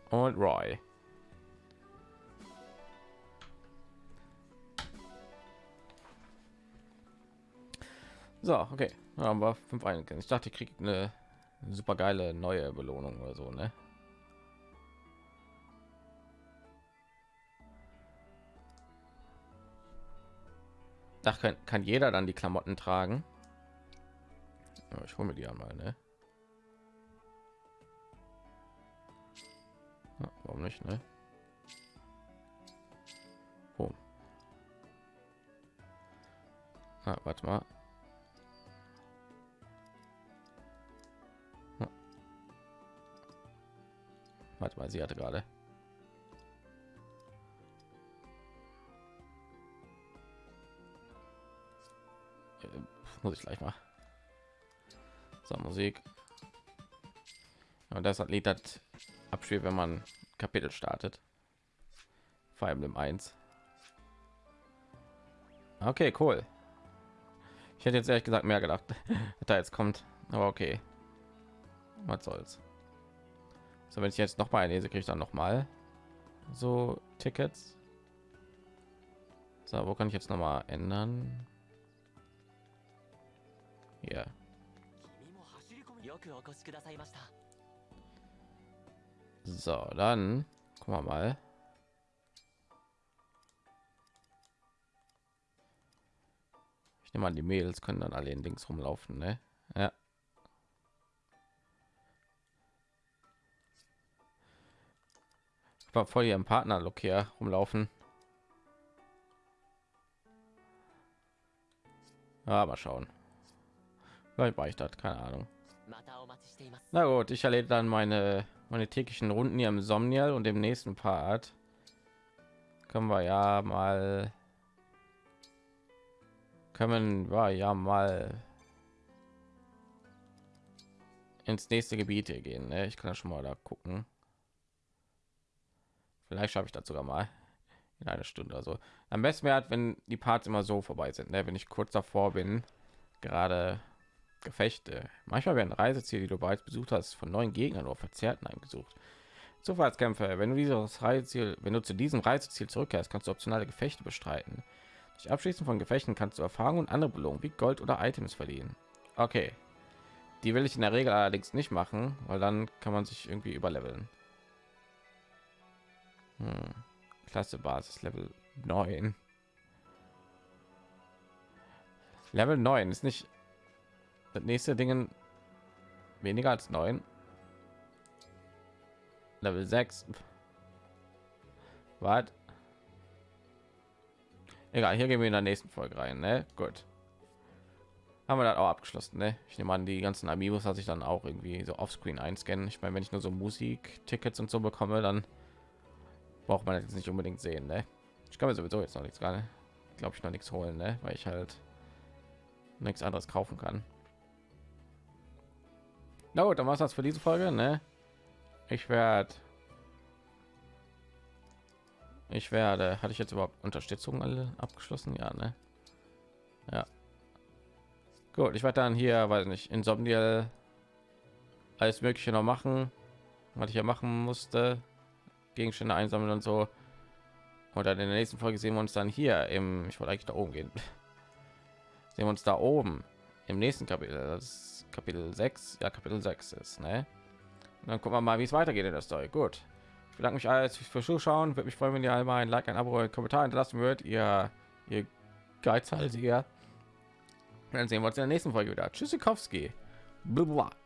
Und Roy. So, okay. Haben wir fünf Einheiten. Ich dachte, ich kriege eine super geile neue Belohnung oder so, ne? Da kann, kann jeder dann die Klamotten tragen. Ich hole mir die einmal, ne? Warum nicht, ne? Ah, warte mal. Warte mal, sie hatte gerade. Muss ich gleich mal. So, Musik. Und das Lied hat abspielt, wenn man Kapitel startet. Vor allem im 1. Okay, cool. Ich hätte jetzt ehrlich gesagt mehr gedacht, da jetzt kommt, aber okay. Was soll's. So, wenn ich jetzt noch mal lese, kriege ich dann noch mal so Tickets. So, wo kann ich jetzt noch mal ändern? Yeah. So, dann guck wir mal. Ich nehme an, die Mädels können dann alle in links rumlaufen, ne? Ja. Ich war voll ihrem Partner-Look hier rumlaufen. Aber schauen. Vielleicht war ich das, keine Ahnung. Na gut, ich erlebe dann meine meine täglichen Runden hier im Somnial und im nächsten Part können wir ja mal können wir ja mal ins nächste Gebiet hier gehen. Ne? Ich kann schon mal da gucken. Vielleicht habe ich das sogar mal in einer Stunde. Also am besten wäre, halt, wenn die Parts immer so vorbei sind, ne? wenn ich kurz davor bin, gerade Gefechte. Manchmal werden Reiseziele, die du bereits besucht hast, von neuen Gegnern oder Verzerrten heimgesucht. Zufallskämpfe. Wenn du dieses Reiseziel, wenn du zu diesem Reiseziel zurückkehrst, kannst du optionale Gefechte bestreiten. Durch Abschließen von Gefechten kannst du Erfahrungen und andere Belohnungen wie Gold oder Items verdienen. Okay. Die will ich in der Regel allerdings nicht machen, weil dann kann man sich irgendwie überleveln. Hm. Klasse Basis Level 9. Level 9 ist nicht das nächste Dingen weniger als 9. Level 6. Was? Egal, hier gehen wir in der nächsten Folge rein, ne? Gut. Haben wir das auch abgeschlossen, ne? Ich nehme an, die ganzen Amiibos hat sich dann auch irgendwie so offscreen einscannen. Ich meine, wenn ich nur so Musik-Tickets und so bekomme, dann braucht man jetzt nicht unbedingt sehen, ne? Ich kann mir sowieso jetzt noch nichts gerade, glaube ich, noch nichts holen, ne? Weil ich halt nichts anderes kaufen kann. Na gut, dann war es das für diese Folge, ne? Ich werde ich werde hatte ich jetzt überhaupt Unterstützung alle abgeschlossen? Ja, ne? Ja. Gut, ich werde dann hier, weiß nicht, Insomnial alles mögliche noch machen, was ich ja machen musste, Gegenstände einsammeln und so. Und dann in der nächsten Folge sehen wir uns dann hier im, ich wollte eigentlich da oben gehen, sehen wir uns da oben im nächsten Kapitel. Das Kapitel 6, ja Kapitel 6 ist, ne? Und dann gucken wir mal, wie es weitergeht in der Story. Gut. Ich bedanke mich alles fürs Zuschauen. Würde mich freuen, wenn ihr einmal ein Like, ein Abo, ein Kommentar hinterlassen würdet. Ihr, ihr Geizhalsiger. Dann sehen wir uns in der nächsten Folge wieder. Tschüssikowski. Blablabla.